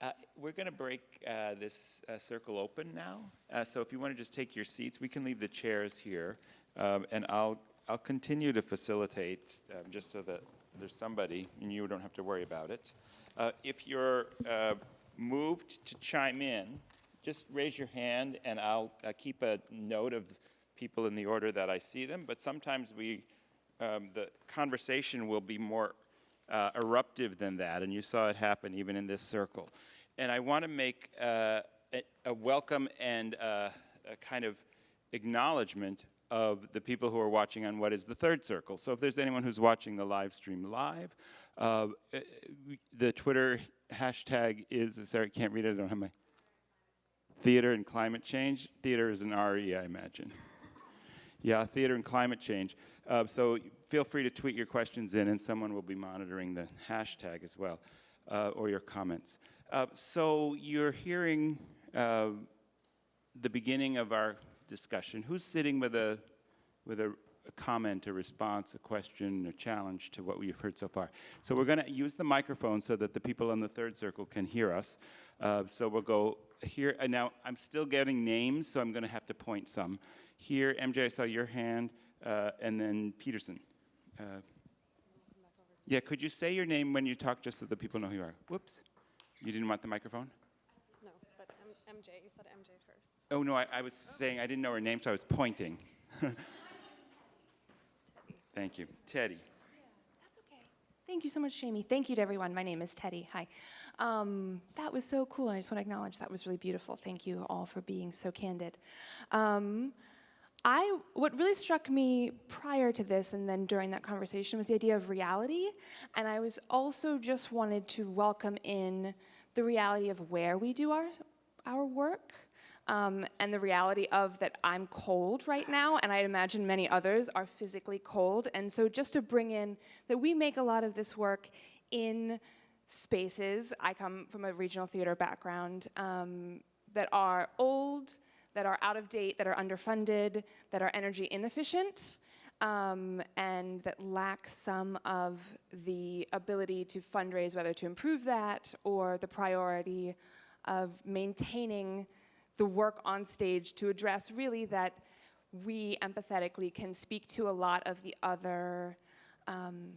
Uh, we're going to break uh, this uh, circle open now. Uh, so if you want to just take your seats, we can leave the chairs here, um, and I'll I'll continue to facilitate um, just so that there's somebody and you don't have to worry about it. Uh, if you're uh, moved to chime in, just raise your hand, and I'll uh, keep a note of people in the order that I see them. But sometimes we um, the conversation will be more uh, eruptive than that, and you saw it happen even in this circle. And I want to make uh, a, a welcome and uh, a kind of acknowledgement of the people who are watching on what is the third circle. So if there's anyone who's watching the live stream live, uh, uh, the Twitter hashtag is, sorry, I can't read it, I don't have my, theater and climate change. Theater is an RE, I imagine. Yeah, theater and climate change. Uh, so feel free to tweet your questions in, and someone will be monitoring the hashtag as well, uh, or your comments. Uh, so you're hearing uh, the beginning of our discussion. Who's sitting with a with a, a comment, a response, a question, a challenge to what we've heard so far? So we're going to use the microphone so that the people in the third circle can hear us. Uh, so we'll go here. And now I'm still getting names, so I'm going to have to point some. Here, MJ, I saw your hand, uh, and then Peterson. Uh, yeah, could you say your name when you talk just so the people know who you are? Whoops. You didn't want the microphone? No, but M- MJ, you said MJ first. Oh, no, I, I was saying I didn't know her name, so I was pointing. Thank you. Teddy. Thank you so much, Jamie. Thank you to everyone. My name is Teddy. Hi. Um, that was so cool, and I just want to acknowledge that was really beautiful. Thank you all for being so candid. Um, I what really struck me prior to this and then during that conversation was the idea of reality, and I was also just wanted to welcome in the reality of where we do our our work. Um, and the reality of that I'm cold right now, and I imagine many others are physically cold. And so, just to bring in that we make a lot of this work in spaces. I come from a regional theater background um, that are old, that are out of date, that are underfunded, that are energy inefficient, um, and that lack some of the ability to fundraise, whether to improve that or the priority of maintaining the work on stage to address really that we empathetically can speak to a lot of the other um,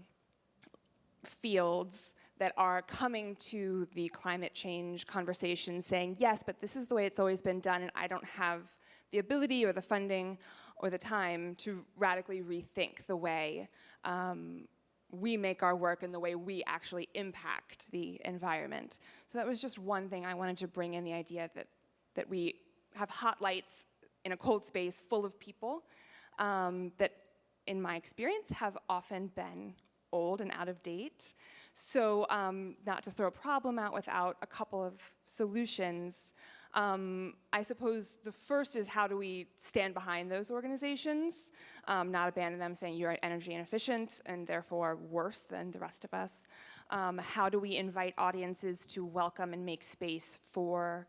fields that are coming to the climate change conversation saying, yes, but this is the way it's always been done, and I don't have the ability or the funding or the time to radically rethink the way um, we make our work and the way we actually impact the environment. So that was just one thing I wanted to bring in the idea that, that we have hot lights in a cold space full of people um, that, in my experience, have often been old and out of date. So um, not to throw a problem out without a couple of solutions, um, I suppose the first is how do we stand behind those organizations, um, not abandon them saying you're energy inefficient and therefore worse than the rest of us. Um, how do we invite audiences to welcome and make space for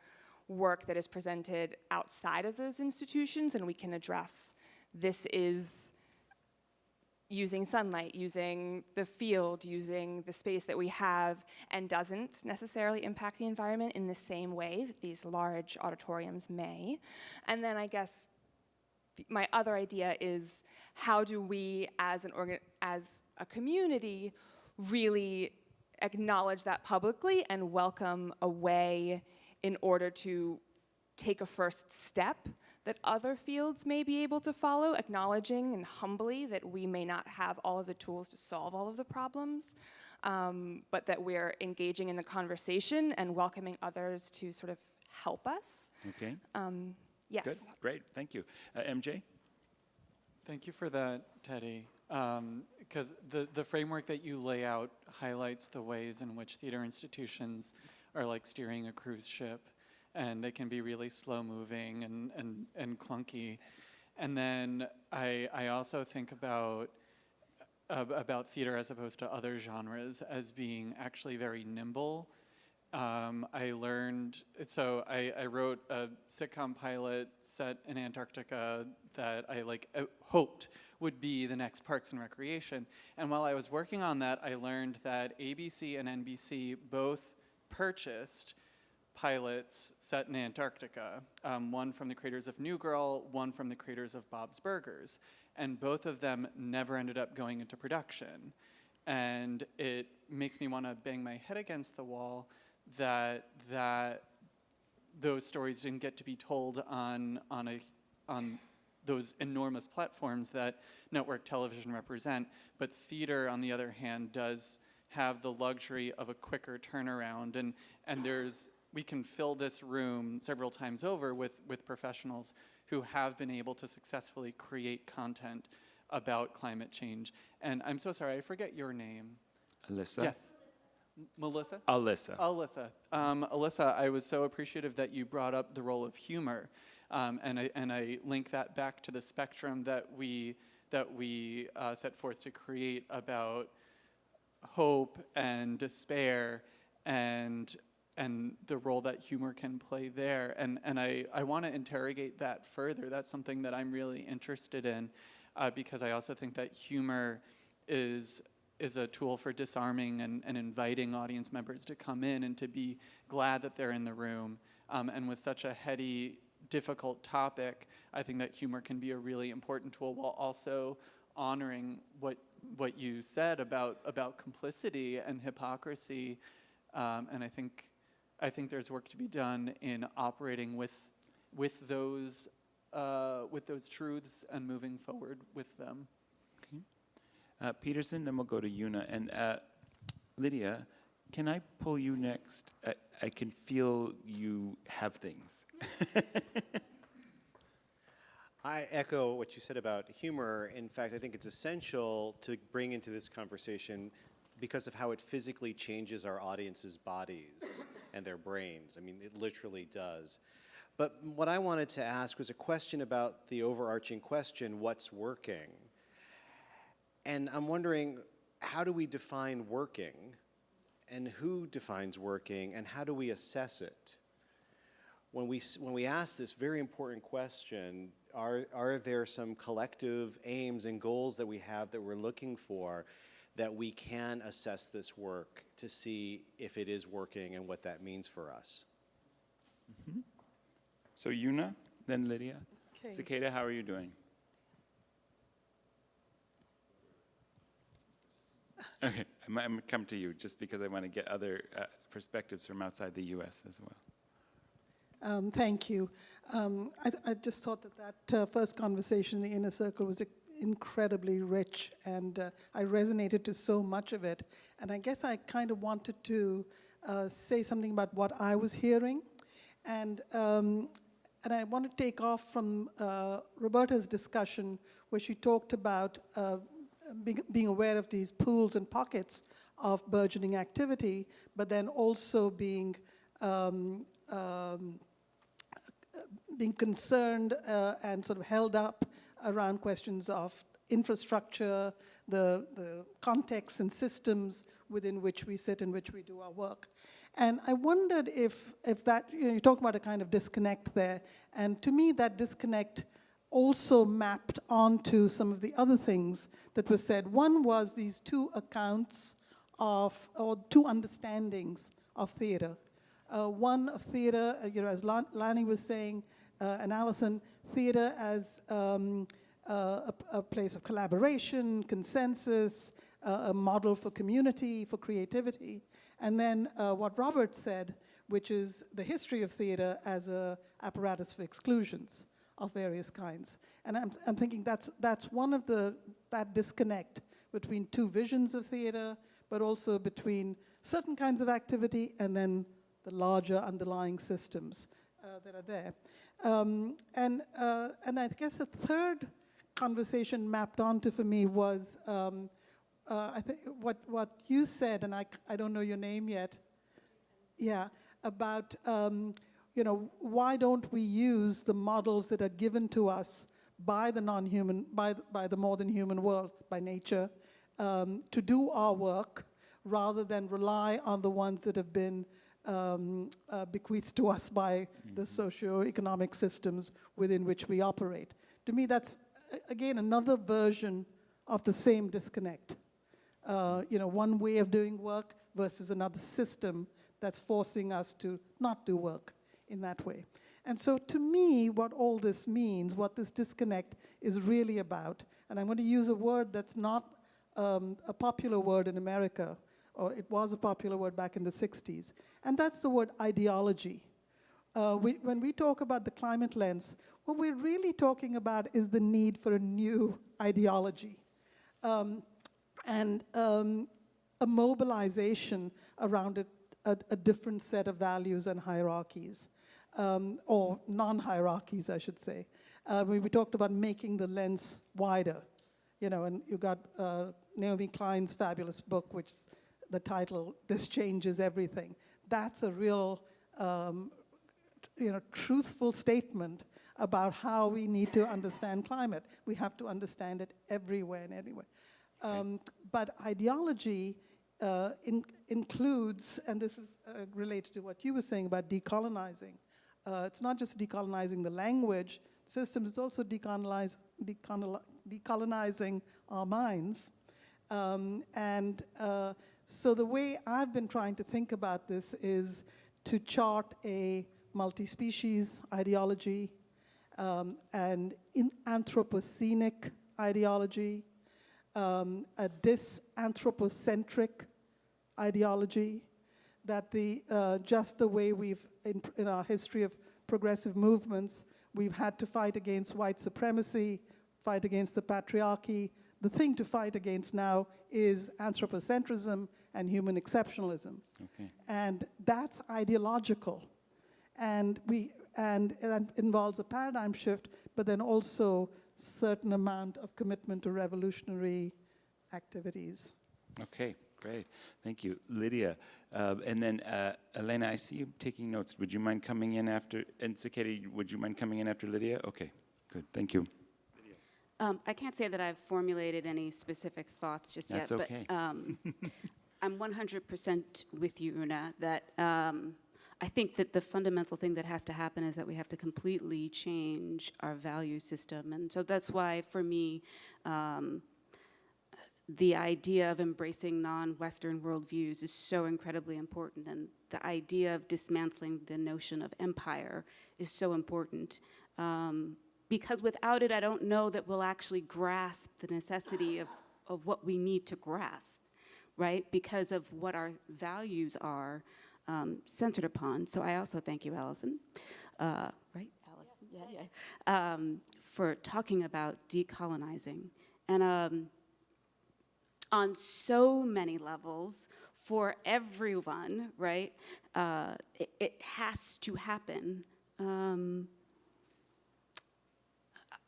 work that is presented outside of those institutions and we can address this is using sunlight, using the field, using the space that we have, and doesn't necessarily impact the environment in the same way that these large auditoriums may. And then I guess my other idea is how do we, as an organ, as a community, really acknowledge that publicly and welcome a way in order to take a first step that other fields may be able to follow, acknowledging and humbly that we may not have all of the tools to solve all of the problems, um, but that we're engaging in the conversation and welcoming others to sort of help us. Okay. Um, yes. Good. Great. Thank you. Uh, MJ? Thank you for that, Teddy. Because the, the framework that you lay out highlights the ways in which theater institutions are like steering a cruise ship, and they can be really slow moving and, and, and clunky. And then I, I also think about uh, about theater as opposed to other genres as being actually very nimble. Um, I learned, so I, I wrote a sitcom pilot set in Antarctica that I like uh, hoped would be the next Parks and Recreation. And while I was working on that, I learned that ABC and NBC both purchased pilots set in Antarctica, um, one from the creators of New Girl, one from the creators of Bob's Burgers. And both of them never ended up going into production. And it makes me want to bang my head against the wall that, that those stories didn't get to be told on, on, a, on those enormous platforms that network television represent. But theater, on the other hand, does have the luxury of a quicker turnaround. And, and there's, we can fill this room several times over with, with professionals who have been able to successfully create content about climate change. And I'm so sorry, I forget your name. Alyssa? Yes. Melissa? Alyssa. Alyssa. Um, Alyssa, I was so appreciative that you brought up the role of humor. Um, and, I, and I link that back to the spectrum that we, that we uh, set forth to create about hope and despair and and the role that humor can play there. And, and I, I want to interrogate that further. That's something that I'm really interested in uh, because I also think that humor is, is a tool for disarming and, and inviting audience members to come in and to be glad that they're in the room. Um, and with such a heady, difficult topic, I think that humor can be a really important tool while also honoring what, what you said about, about complicity and hypocrisy. Um, and I think I think there's work to be done in operating with, with, those, uh, with those truths and moving forward with them. Uh, Peterson, then we'll go to Yuna. And uh, Lydia, can I pull you next? I, I can feel you have things. I echo what you said about humor. In fact, I think it's essential to bring into this conversation because of how it physically changes our audience's bodies and their brains. I mean, it literally does. But what I wanted to ask was a question about the overarching question, what's working? And I'm wondering, how do we define working? And who defines working? And how do we assess it? When we, when we ask this very important question, are, are there some collective aims and goals that we have that we're looking for that we can assess this work to see if it is working and what that means for us? So Yuna, then Lydia. Okay. Cicada, how are you doing? Okay, I'm, I'm gonna come to you just because I want to get other uh, perspectives from outside the U.S. as well. Um, thank you. Um, I, I just thought that that uh, first conversation in the inner circle was incredibly rich, and uh, I resonated to so much of it. And I guess I kind of wanted to uh, say something about what I was hearing, and um, and I want to take off from uh, Roberta's discussion, where she talked about uh, being, being aware of these pools and pockets of burgeoning activity, but then also being um, um, being concerned uh, and sort of held up around questions of infrastructure, the, the contexts and systems within which we sit and which we do our work. And I wondered if, if that, you know, you talk about a kind of disconnect there, and to me that disconnect also mapped onto some of the other things that were said. One was these two accounts of, or two understandings of theater. Uh, one of theater, uh, you know, as Lan- Lani was saying, uh, and Allison, theater as um, uh, a, a place of collaboration, consensus, a model for community, for creativity. And then what Robert said, which is the history of theater as a apparatus for exclusions of various kinds. And I'm, I'm thinking that's, that's one of the, that disconnect between two visions of theater, but also between certain kinds of activity and then the larger underlying systems uh, that are there. Um, and, uh, and I guess a third conversation mapped onto for me was um, uh, I think what, what you said, and I, I don't know your name yet, yeah, about, um, you know, why don't we use the models that are given to us by the non-human, by, the- by the more than human world, by nature, um, to do our work, rather than rely on the ones that have been um, uh, bequeathed to us by the socio-economic systems within which we operate. To me, that's, again, another version of the same disconnect uh, you know, one way of doing work versus another system that's forcing us to not do work in that way. And so to me, what all this means, what this disconnect is really about, and I'm going to use a word that's not um, a popular word in America, or it was a popular word back in the 60s, and that's the word ideology. Uh, we, when we talk about the climate lens, what we're really talking about is the need for a new ideology. Um, and um, a mobilization around a, a, a different set of values and hierarchies, um, or non-hierarchies, I should say. Uh, we, we talked about making the lens wider, you know, and you got uh, Naomi Klein's fabulous book, which the title, This Changes Everything. That's a real, um, you know, truthful statement about how we need to understand climate. We have to understand it everywhere and everywhere. Um, but ideology uh, in, includes, and this is uh, related to what you were saying about decolonizing. Uh, it's not just decolonizing the language systems, it's also decolonize, decolonizing our minds. Um, and uh, so the way I've been trying to think about this is to chart a multi-species ideology, um, and anthropocenic ideology, um, a disanthropocentric ideology, that the, uh, just the way we've, in, in our history of progressive movements, we've had to fight against white supremacy, fight against the patriarchy, the thing to fight against now is anthropocentrism and human exceptionalism. Okay. And that's ideological. And, we, and that involves a paradigm shift, but then also certain amount of commitment to revolutionary activities. Okay, great. Thank you. Lydia. Uh, and then uh, Elena, I see you taking notes. Would you mind coming in after, and Saketa, would you mind coming in after Lydia? Okay, good. Thank you. Um, I can't say that I've formulated any specific thoughts just That's yet, okay. but um, I'm 100% with you, Una, that um, I think that the fundamental thing that has to happen is that we have to completely change our value system. And so that's why, for me, um, the idea of embracing non-Western worldviews is so incredibly important, and the idea of dismantling the notion of empire is so important. Um, because without it, I don't know that we'll actually grasp the necessity of, of what we need to grasp, right? Because of what our values are um, centered upon. So I also thank you, Allison, uh, right? Allison, yeah, yeah, um, for talking about decolonizing. And um, on so many levels, for everyone, right? Uh, it, it has to happen. Um,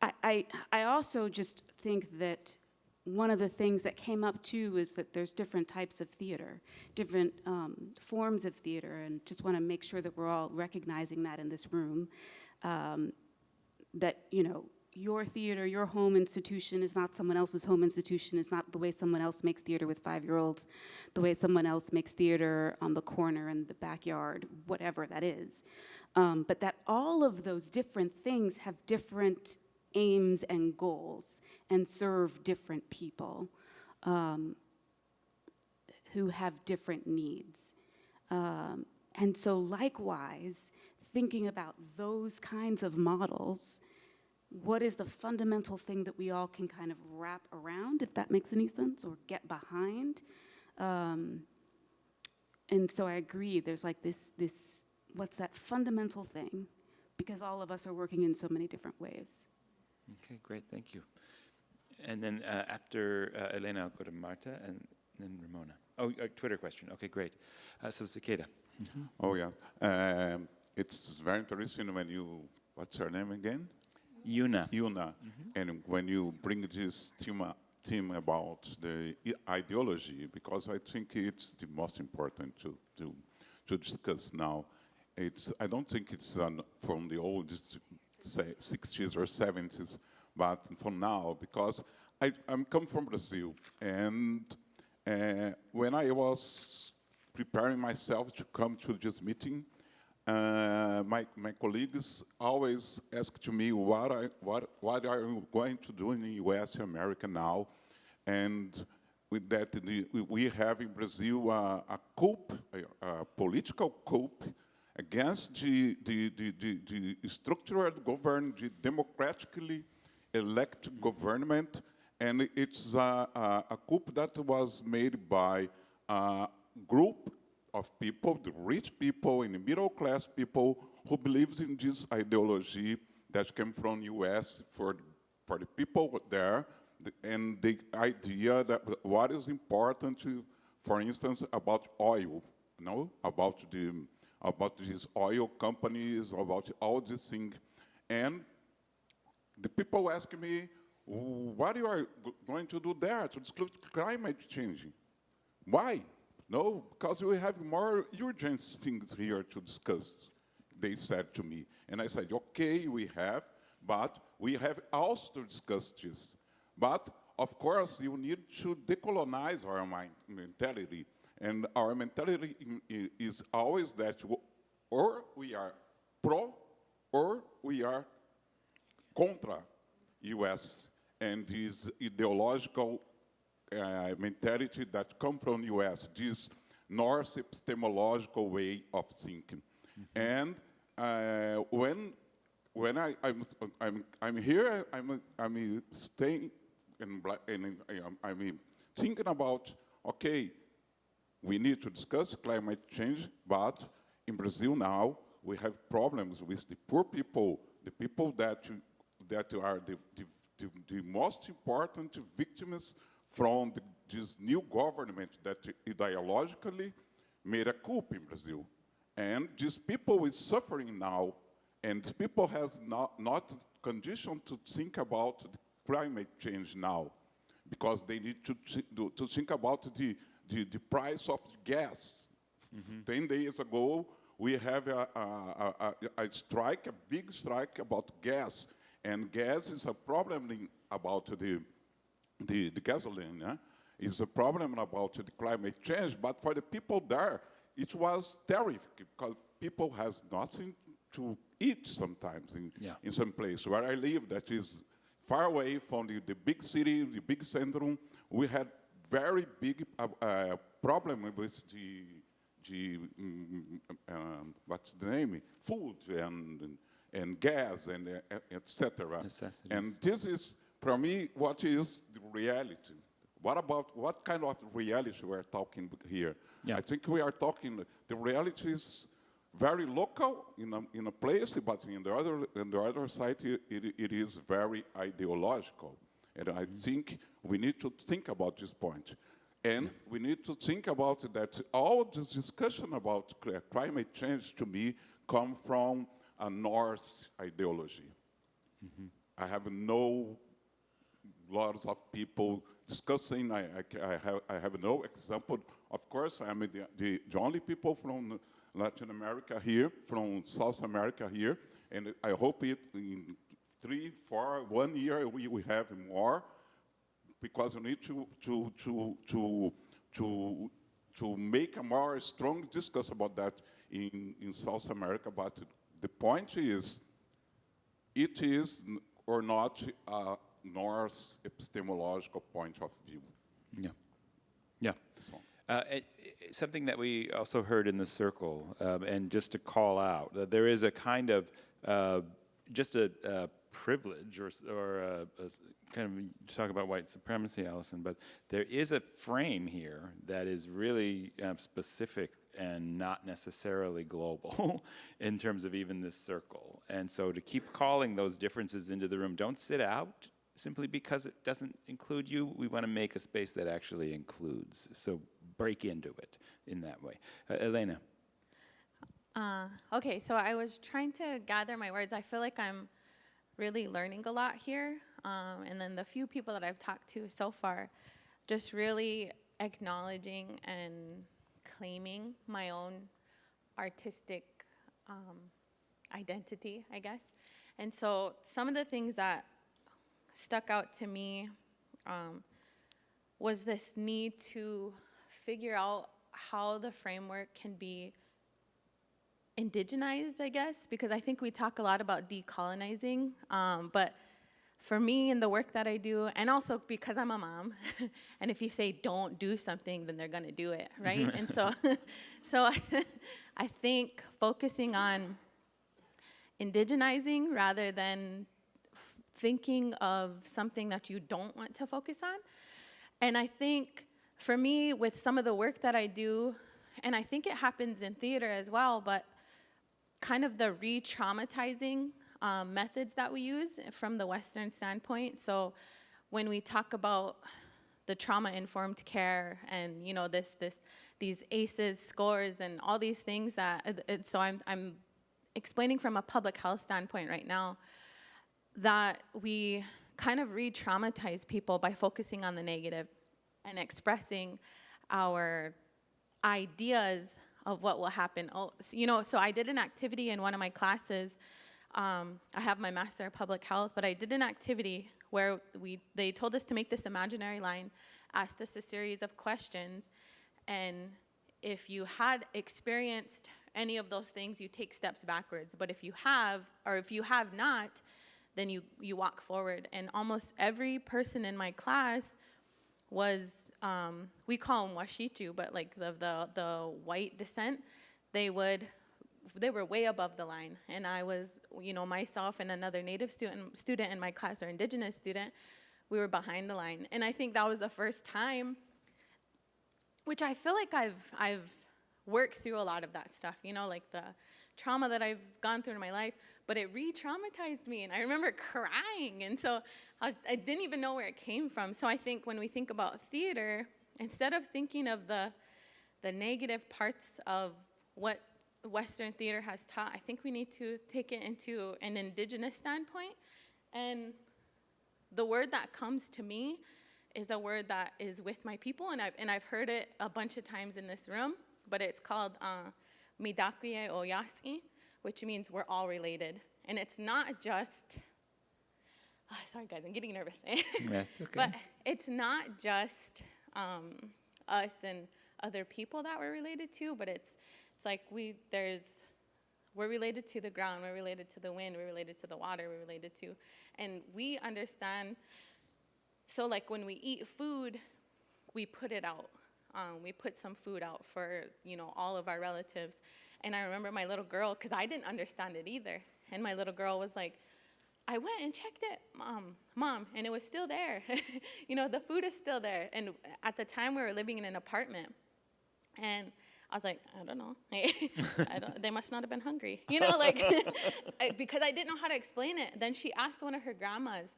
I, I, also just think that one of the things that came up too is that there's different types of theater, different um, forms of theater, and just want to make sure that we're all recognizing that in this room. Um, that, you know, your theater, your home institution is not someone else's home institution, it's not the way someone else makes theater with five-year-olds, the way someone else makes theater on the corner in the backyard, whatever that is. Um, but that all of those different things have different aims and goals and serve different people um, who have different needs. Um, and so likewise, thinking about those kinds of models, what is the fundamental thing that we all can kind of wrap around, if that makes any sense, or get behind? Um, and so I agree, there's like this, this, what's that fundamental thing? Because all of us are working in so many different ways. Okay, great. Thank you. And then uh, after uh, Elena, I'll go to Marta and then Ramona. Oh, a Twitter question. Okay, great. Uh, so Cicada. Oh, yeah. Um, it's very interesting when you, what's her name again? Yuna. Yuna. And when you bring this theme, up- theme about the ideology, because I think it's the most important to, to, to discuss now. It's, I don't think it's um, from the old say, 60s or 70s, but for now, because I, I'm come from Brazil, and uh, when I was preparing myself to come to this meeting, uh, my, my colleagues always ask to me, what, I, what, what are you going to do in the US, America now? And with that, the, we- we have in Brazil uh, a coup, a, a political coup against the, the, the, the, structured government, the democratically elected government, and it's a, a, a coup that was made by a group of people, the rich people and the middle class people who believes in this ideology that came from US for, for the people there, and the idea that what is important to, for instance, about oil, you know, about the about these oil companies, about all these things. And the people ask me, what you are go- going to do there to discuss climate change? Why? No, because we have more urgent things here to discuss, they said to me. And I said, okay, we have, but we have also to discuss this. But of course, you need to decolonize our mind, mentality. And our mentality is always that or we are pro or we are contra US and this ideological uh, mentality that come from US, this North epistemological way of thinking. And uh, when when I, I'm, I'm, I'm here, I'm, I'm staying and I'm, I'm thinking about, okay, we need to discuss climate change, but in Brazil now, we have problems with the poor people, the people that, that are the, the, the, the most important victims from the, this new government that ideologically made a coup in Brazil. And these people is suffering now, and people has not, not condition to think about climate change now, because they need to, to think about the, the, the price of gas. Mm-hmm. 10 days ago, we have a, a, a, a- strike, a big strike about gas. And gas is a problem in- about the, the, the gasoline. Yeah? It's a problem about the climate change, but for the people there, it was terrific because people has nothing to eat sometimes in, Yeah. in some place where I live that is far away from the, the big city, the big centrum. We had very big uh, uh, problem with the, the mm, um, what's the name? Food and, and, gas and uh, etc. And this is, for me, what is the reality. What about, what kind of reality we're talking here? Yeah. I think we are talking, the reality is very local in a, in a place, but in the other, in the other side, it, it is very ideological. And I think we need to think about this point. And we need to think about that all this discussion about climate change to me come from a North ideology. Mm-hmm. I have no lots of people discussing. I, I, I have, I have no example. Of course, I'm the, the, the only people from Latin America here, from South America here, and I hope it in three, four, one year we will have more, because we need to to to to to to make a more strong discuss about that in in South America. But the point is, it is or not a North epistemological point of view. Yeah. Yeah. Uh, it- it- something that we also heard in the circle, um, and just to call out, that there is a kind of uh, just a, a privilege or, or a, a s- kind of talk about white supremacy, Allison, but there is a frame here that is really um, specific and not necessarily global in terms of even this circle. And so to keep calling those differences into the room, don't sit out simply because it doesn't include you. We want to make a space that actually includes. So break into it in that way. Uh, Elena. Uh, okay, so I was trying to gather my words. I feel like I'm really learning a lot here. Um, and then the few people that I've talked to so far, just really acknowledging and claiming my own artistic um, identity, I guess. And so some of the things that stuck out to me um, was this need to figure out how the framework can be indigenized, I guess, because I think we talk a lot about decolonizing, um, but for me in the work that I do, and also because I'm a mom, and if you say don't do something, then they're gonna do it, right? and so, so I think focusing on indigenizing rather than thinking of something that you don't want to focus on. And I think for me, with some of the work that I do, and I think it happens in theater as well, but kind of the re traumatizing um, methods that we use from the Western standpoint. So when we talk about the trauma informed care and you know this this these ACEs scores and all these things that it- it, so I'm I'm explaining from a public health standpoint right now that we kind of re-traumatize people by focusing on the negative and expressing our ideas of what will happen. Oh, you know, so I did an activity in one of my classes. Um, I have my master of public health, but I did an activity where we they told us to make this imaginary line, asked us a series of questions, and if you had experienced any of those things, you take steps backwards. But if you have, or if you have not, then you, you walk forward. And almost every person in my class was, um, we call them washichu, but like the, the, the white descent, they would, they were way above the line. And I was, you know, myself and another native student, student in my class, or indigenous student, we were behind the line. And I think that was the first time which I feel like I've I've worked through a lot of that stuff, you know, like the trauma that I've gone through in my life, but it re traumatized me. And I remember crying. And so I, I didn't even know where it came from. So I think when we think about theater, instead of thinking of the, the negative parts of what Western theater has taught, I think we need to take it into an indigenous standpoint. And the word that comes to me is a word that is with my people, and I've, and I've heard it a bunch of times in this room, but it's called uh, Mitakuye Oyasin, which means we're all related. And it's not just, oh, sorry guys, I'm getting nervous. That's okay. But it's not just um, us and other people that we're related to, but it's, it's like we, there's, we're related to the ground, we're related to the wind, we're related to the water, we're related to, and we understand. So, like when we eat food, we put it out. Um, we put some food out for you know all of our relatives. And I remember my little girl, because I didn't understand it either. And my little girl was like, I went and checked it, mom, mom, and it was still there. you know, the food is still there. And at the time, we were living in an apartment, and I was like, I don't know. I don't, they must not have been hungry. You know, like, because I didn't know how to explain it. Then she asked one of her grandmas,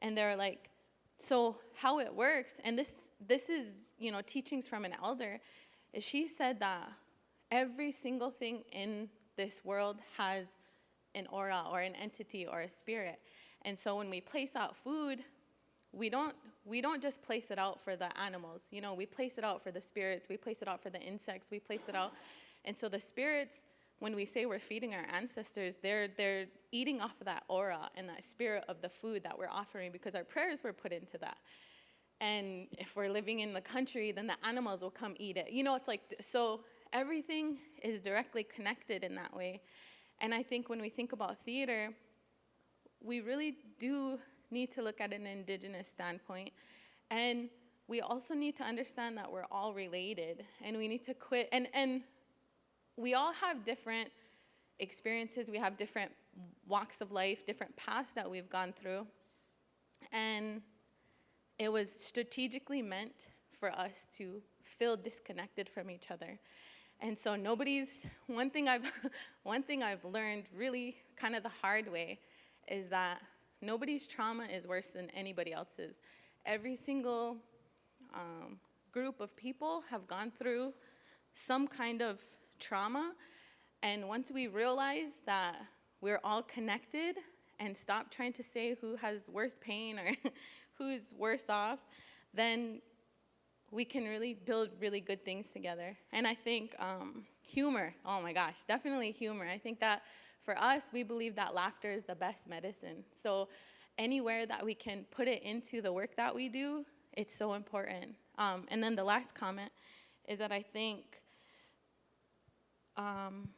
and they were like, so how it works, and this, this is, you know, teachings from an elder, is she said that every single thing in this world has an aura or an entity or a spirit. And so when we place out food, we don't we don't just place it out for the animals you know we place it out for the spirits we place it out for the insects we place it out and so the spirits when we say we're feeding our ancestors they're they're eating off of that aura and that spirit of the food that we're offering because our prayers were put into that and if we're living in the country then the animals will come eat it you know it's like so everything is directly connected in that way and i think when we think about theater we really do need to look at an indigenous standpoint. And we also need to understand that we're all related and we need to quit. And, and we all have different experiences, we have different walks of life, different paths that we've gone through. And it was strategically meant for us to feel disconnected from each other. And so nobody's one thing I've one thing I've learned really kind of the hard way is that nobody's trauma is worse than anybody else's. Every single um, group of people have gone through some kind of trauma, and once we realize that we're all connected and stop trying to say who has worse pain or who's worse off, then we can really build really good things together. And I think um, humor, oh my gosh, definitely humor. I think that for us, we believe that laughter is the best medicine. So anywhere that we can put it into the work that we do, it's so important. Um, and then the last comment is that I think, um,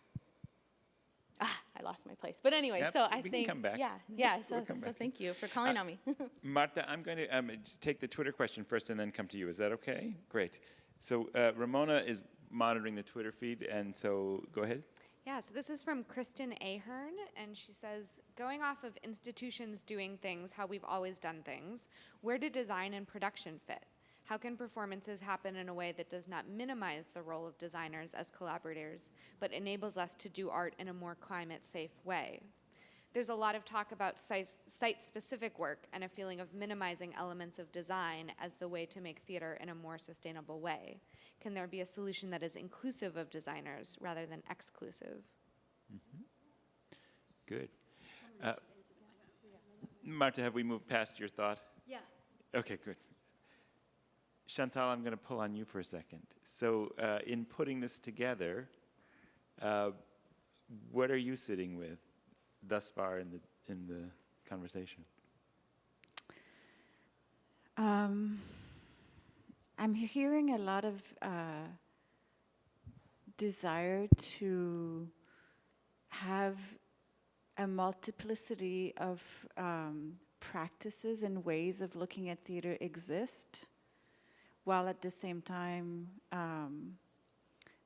ah, I lost my place. But anyway, Yep, so I we can think, come back. yeah, yeah. So, We'll come so back. thank you for calling Uh, on me. Marta, I'm going to um, just take the Twitter question first and then come to you. Is that okay? Great. So uh, Ramona is monitoring the Twitter feed, and so go ahead. Yeah, so this is from Kristen Ahern, and she says, going off of institutions doing things how we've always done things, where do design and production fit? How can performances happen in a way that does not minimize the role of designers as collaborators, but enables us to do art in a more climate safe way? There's a lot of talk about site, site-specific work and a feeling of minimizing elements of design as the way to make theater in a more sustainable way. Can there be a solution that is inclusive of designers rather than exclusive? Good. Uh, Marta, have we moved past your thought? Yeah. Okay, good. Chantal, I'm going to pull on you for a second. So, uh, in putting this together, uh, what are you sitting with thus far in the in the conversation? Um, I'm hearing a lot of uh, desire to have a multiplicity of um, practices and ways of looking at theater exist, while at the same time um,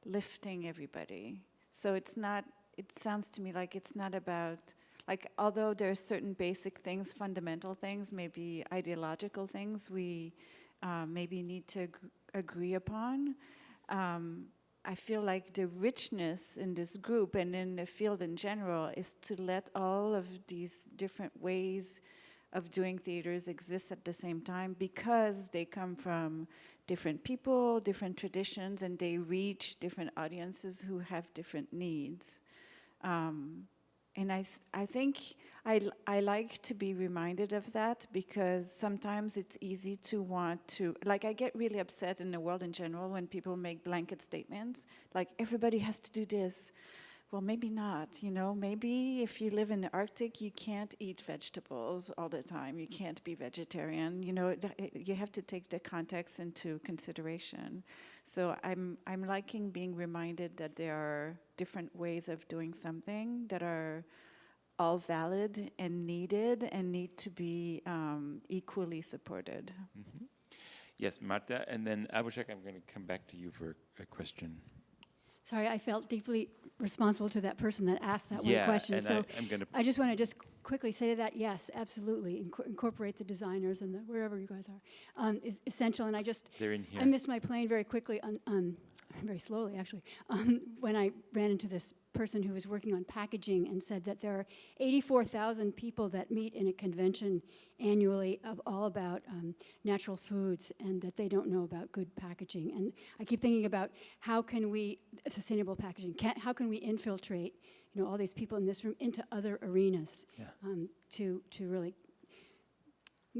lifting everybody. So it's not, it sounds to me like it's not about, like, although there are certain basic things, fundamental things, maybe ideological things we uh, maybe need to ag- agree upon, um, I feel like the richness in this group and in the field in general is to let all of these different ways of doing theaters exists at the same time because they come from different people, different traditions, and they reach different audiences who have different needs. Um, and I, th I think I, I like to be reminded of that because sometimes it's easy to want to, like, I get really upset in the world in general when people make blanket statements, like, everybody has to do this. Well, maybe not, you know, maybe if you live in the Arctic, you can't eat vegetables all the time, you can't be vegetarian, you know, you have to take the context into consideration. So I'm, I'm liking being reminded that there are different ways of doing something that are all valid and needed and need to be um, equally supported. Mhm. Yes, Marta, and then Abhishek, I'm going to come back to you for a question. Sorry, I felt deeply responsible to that person that asked that Yeah, one question. and so I- I'm gonna- I just want to just quickly say to that, yes, absolutely, Inco- incorporate the designers and the, wherever you guys are um, is essential. And I just They're in I missed my plane very quickly, on, um, very slowly actually, um, when I ran into this person who was working on packaging and said that there are 84,000 people that meet in a convention annually of all about um, natural foods and that they don't know about good packaging. And I keep thinking about how can we, sustainable packaging, can, how can we infiltrate you know, all these people in this room into other arenas Yeah. um, to, to really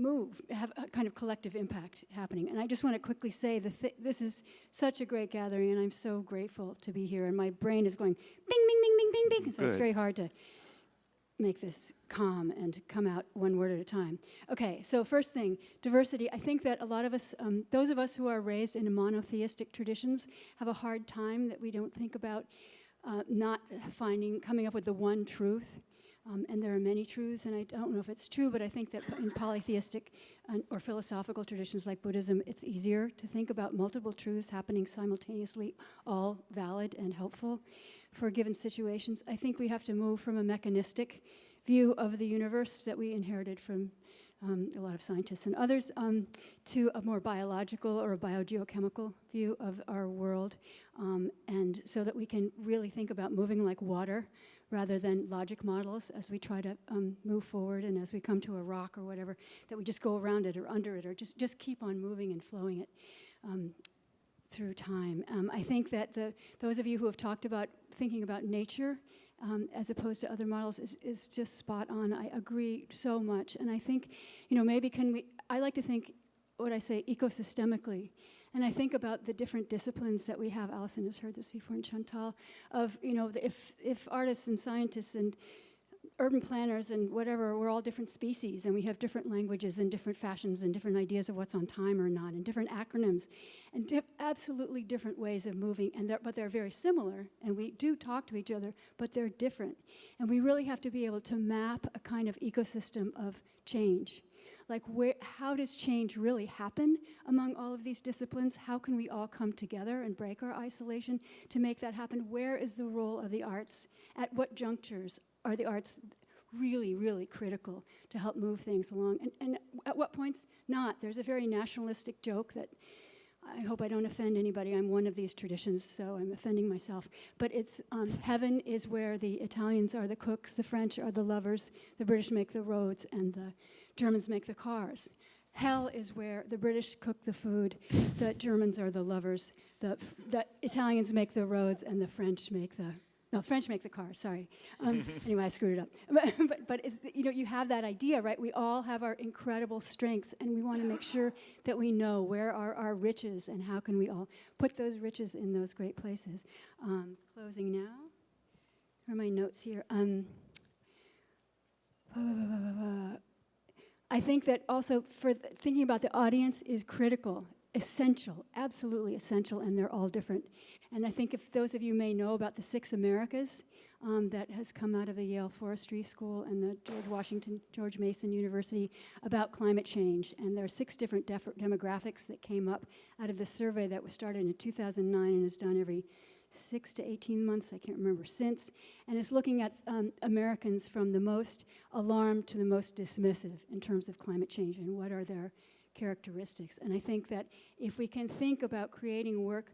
move, have a kind of collective impact happening. And I just want to quickly say that th- this is such a great gathering, and I'm so grateful to be here. And my brain is going bing, bing, bing, bing, bing, bing. So it's very hard to make this calm and come out one word at a time. Okay, so first thing, diversity. I think that a lot of us, um, those of us who are raised in monotheistic traditions, have a hard time that we don't think about uh, not finding, coming up with the one truth. Um, and there are many truths, and I don't know if it's true, but I think that in polytheistic or philosophical traditions like Buddhism, it's easier to think about multiple truths happening simultaneously, all valid and helpful for given situations. I think we have to move from a mechanistic view of the universe that we inherited from um, a lot of scientists and others um, to a more biological or a biogeochemical view of our world, um, and so that we can really think about moving like water rather than logic models as we try to um, move forward and as we come to a rock or whatever, that we just go around it or under it or just, just keep on moving and flowing it. Um, through time. Um, I think that the, those of you who have talked about thinking about nature um, as opposed to other models is, is just spot on. I agree so much. And I think, you know, maybe can we, I like to think, what I say, ecosystemically. And I think about the different disciplines that we have. Allison has heard this before, and Chantal, of, you know, if, if artists and scientists and urban planners and whatever, we're all different species and we have different languages and different fashions and different ideas of what's on time or not and different acronyms and absolutely different ways of moving. And they're, but they're very similar and we do talk to each other, but they're different. And we really have to be able to map a kind of ecosystem of change. Like, where, how does change really happen among all of these disciplines? How can we all come together and break our isolation to make that happen? Where is the role of the arts? At what junctures are the arts really, really critical to help move things along? And, and at what points not? There's a very nationalistic joke that I hope I don't offend anybody. I'm one of these traditions, so I'm offending myself. But it's um, heaven is where the Italians are the cooks, the French are the lovers, the British make the roads, and the Germans make the cars. Hell is where the British cook the food, the Germans are the lovers, the, the Italians make the roads, and the French make the no, French make the cars. Sorry. Um, anyway, I screwed it up. But, but, but it's, you know, you have that idea, right? We all have our incredible strengths, and we want to make sure that we know where are our riches and how can we all put those riches in those great places. Um, closing now. Where are my notes here? Um, I think that also for th- thinking about the audience is critical, essential, absolutely essential, and they're all different. And I think if those of you may know about the Six Americas um, that has come out of the Yale Forestry School and the George Washington, George Mason University about climate change. And there are six different demographics that came up out of the survey that was started in 2009 and is done every six to 18 months, I can't remember since, and is looking at um, Americans from the most alarmed to the most dismissive in terms of climate change and what are their characteristics. And I think that if we can think about creating work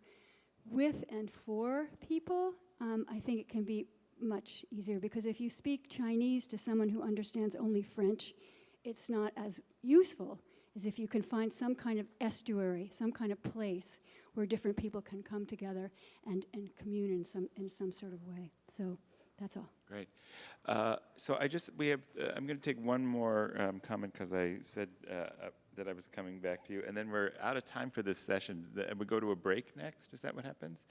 with and for people, um, I think it can be much easier because if you speak Chinese to someone who understands only French, it's not as useful as if you can find some kind of estuary, some kind of place where different people can come together and, and commune in some, in some sort of way. So that's all. Great. Uh, so I just, we have, uh, I'm going to take one more um, comment because I said uh, uh, that I was coming back to you, and then we're out of time for this session. The- And we go to a break next? Is that what happens?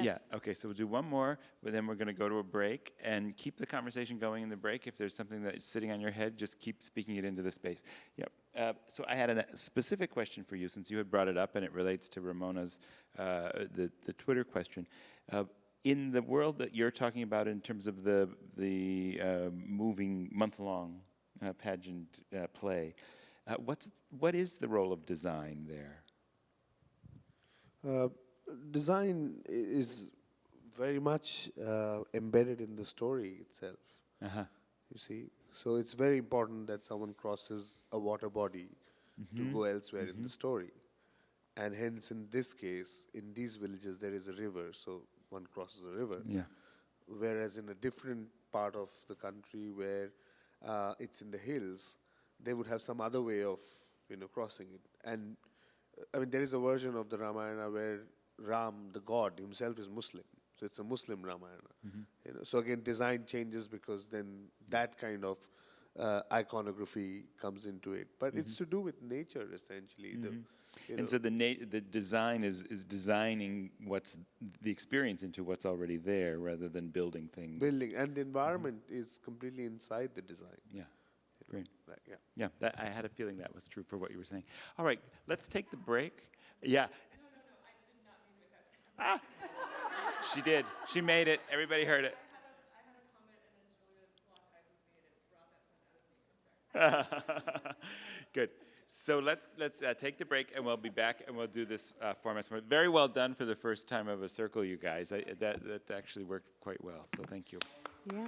Yeah, okay, so we'll do one more, but then we're going to go to a break and keep the conversation going in the break. If there's something that's sitting on your head, just keep speaking it into the space. Yep. Uh, so I had a specific question for you since you had brought it up and it relates to Ramona's, uh, the, the Twitter question. Uh, in the world that you're talking about in terms of the, the uh, moving month-long uh, pageant uh, play, uh, what's, what is the role of design there? Uh, design is very much uh, embedded in the story itself. Uh-huh. You see, so it's very important that someone crosses a water body Mhm. to go elsewhere in Mhm. the story, and hence in this case, in these villages there is a river, so one crosses a river. Yeah. Whereas in a different part of the country where uh, it's in the hills, they would have some other way of you know crossing it. And uh, I mean, there is a version of the Ramayana where Ram, the god himself, is Muslim. So it's a Muslim Ramayana. Mhm. You know, so again, design changes because then that kind of uh, iconography comes into it. But it's to do with nature essentially. The, Mhm. you And know, so the na- the design is is designing what's the experience into what's already there rather than building things. building and the environment is completely inside the design. Yeah. Great. Like, yeah. Yeah, that, I had a feeling that was true for what you were saying. All right, let's take the break. Yeah. Ah, she did. She made it. Everybody heard it. Good. So let's let's uh, take the break, and we'll be back, and we'll do this uh, format. Very well done for the first time of a circle, you guys. I, that that actually worked quite well. So thank you. Yeah.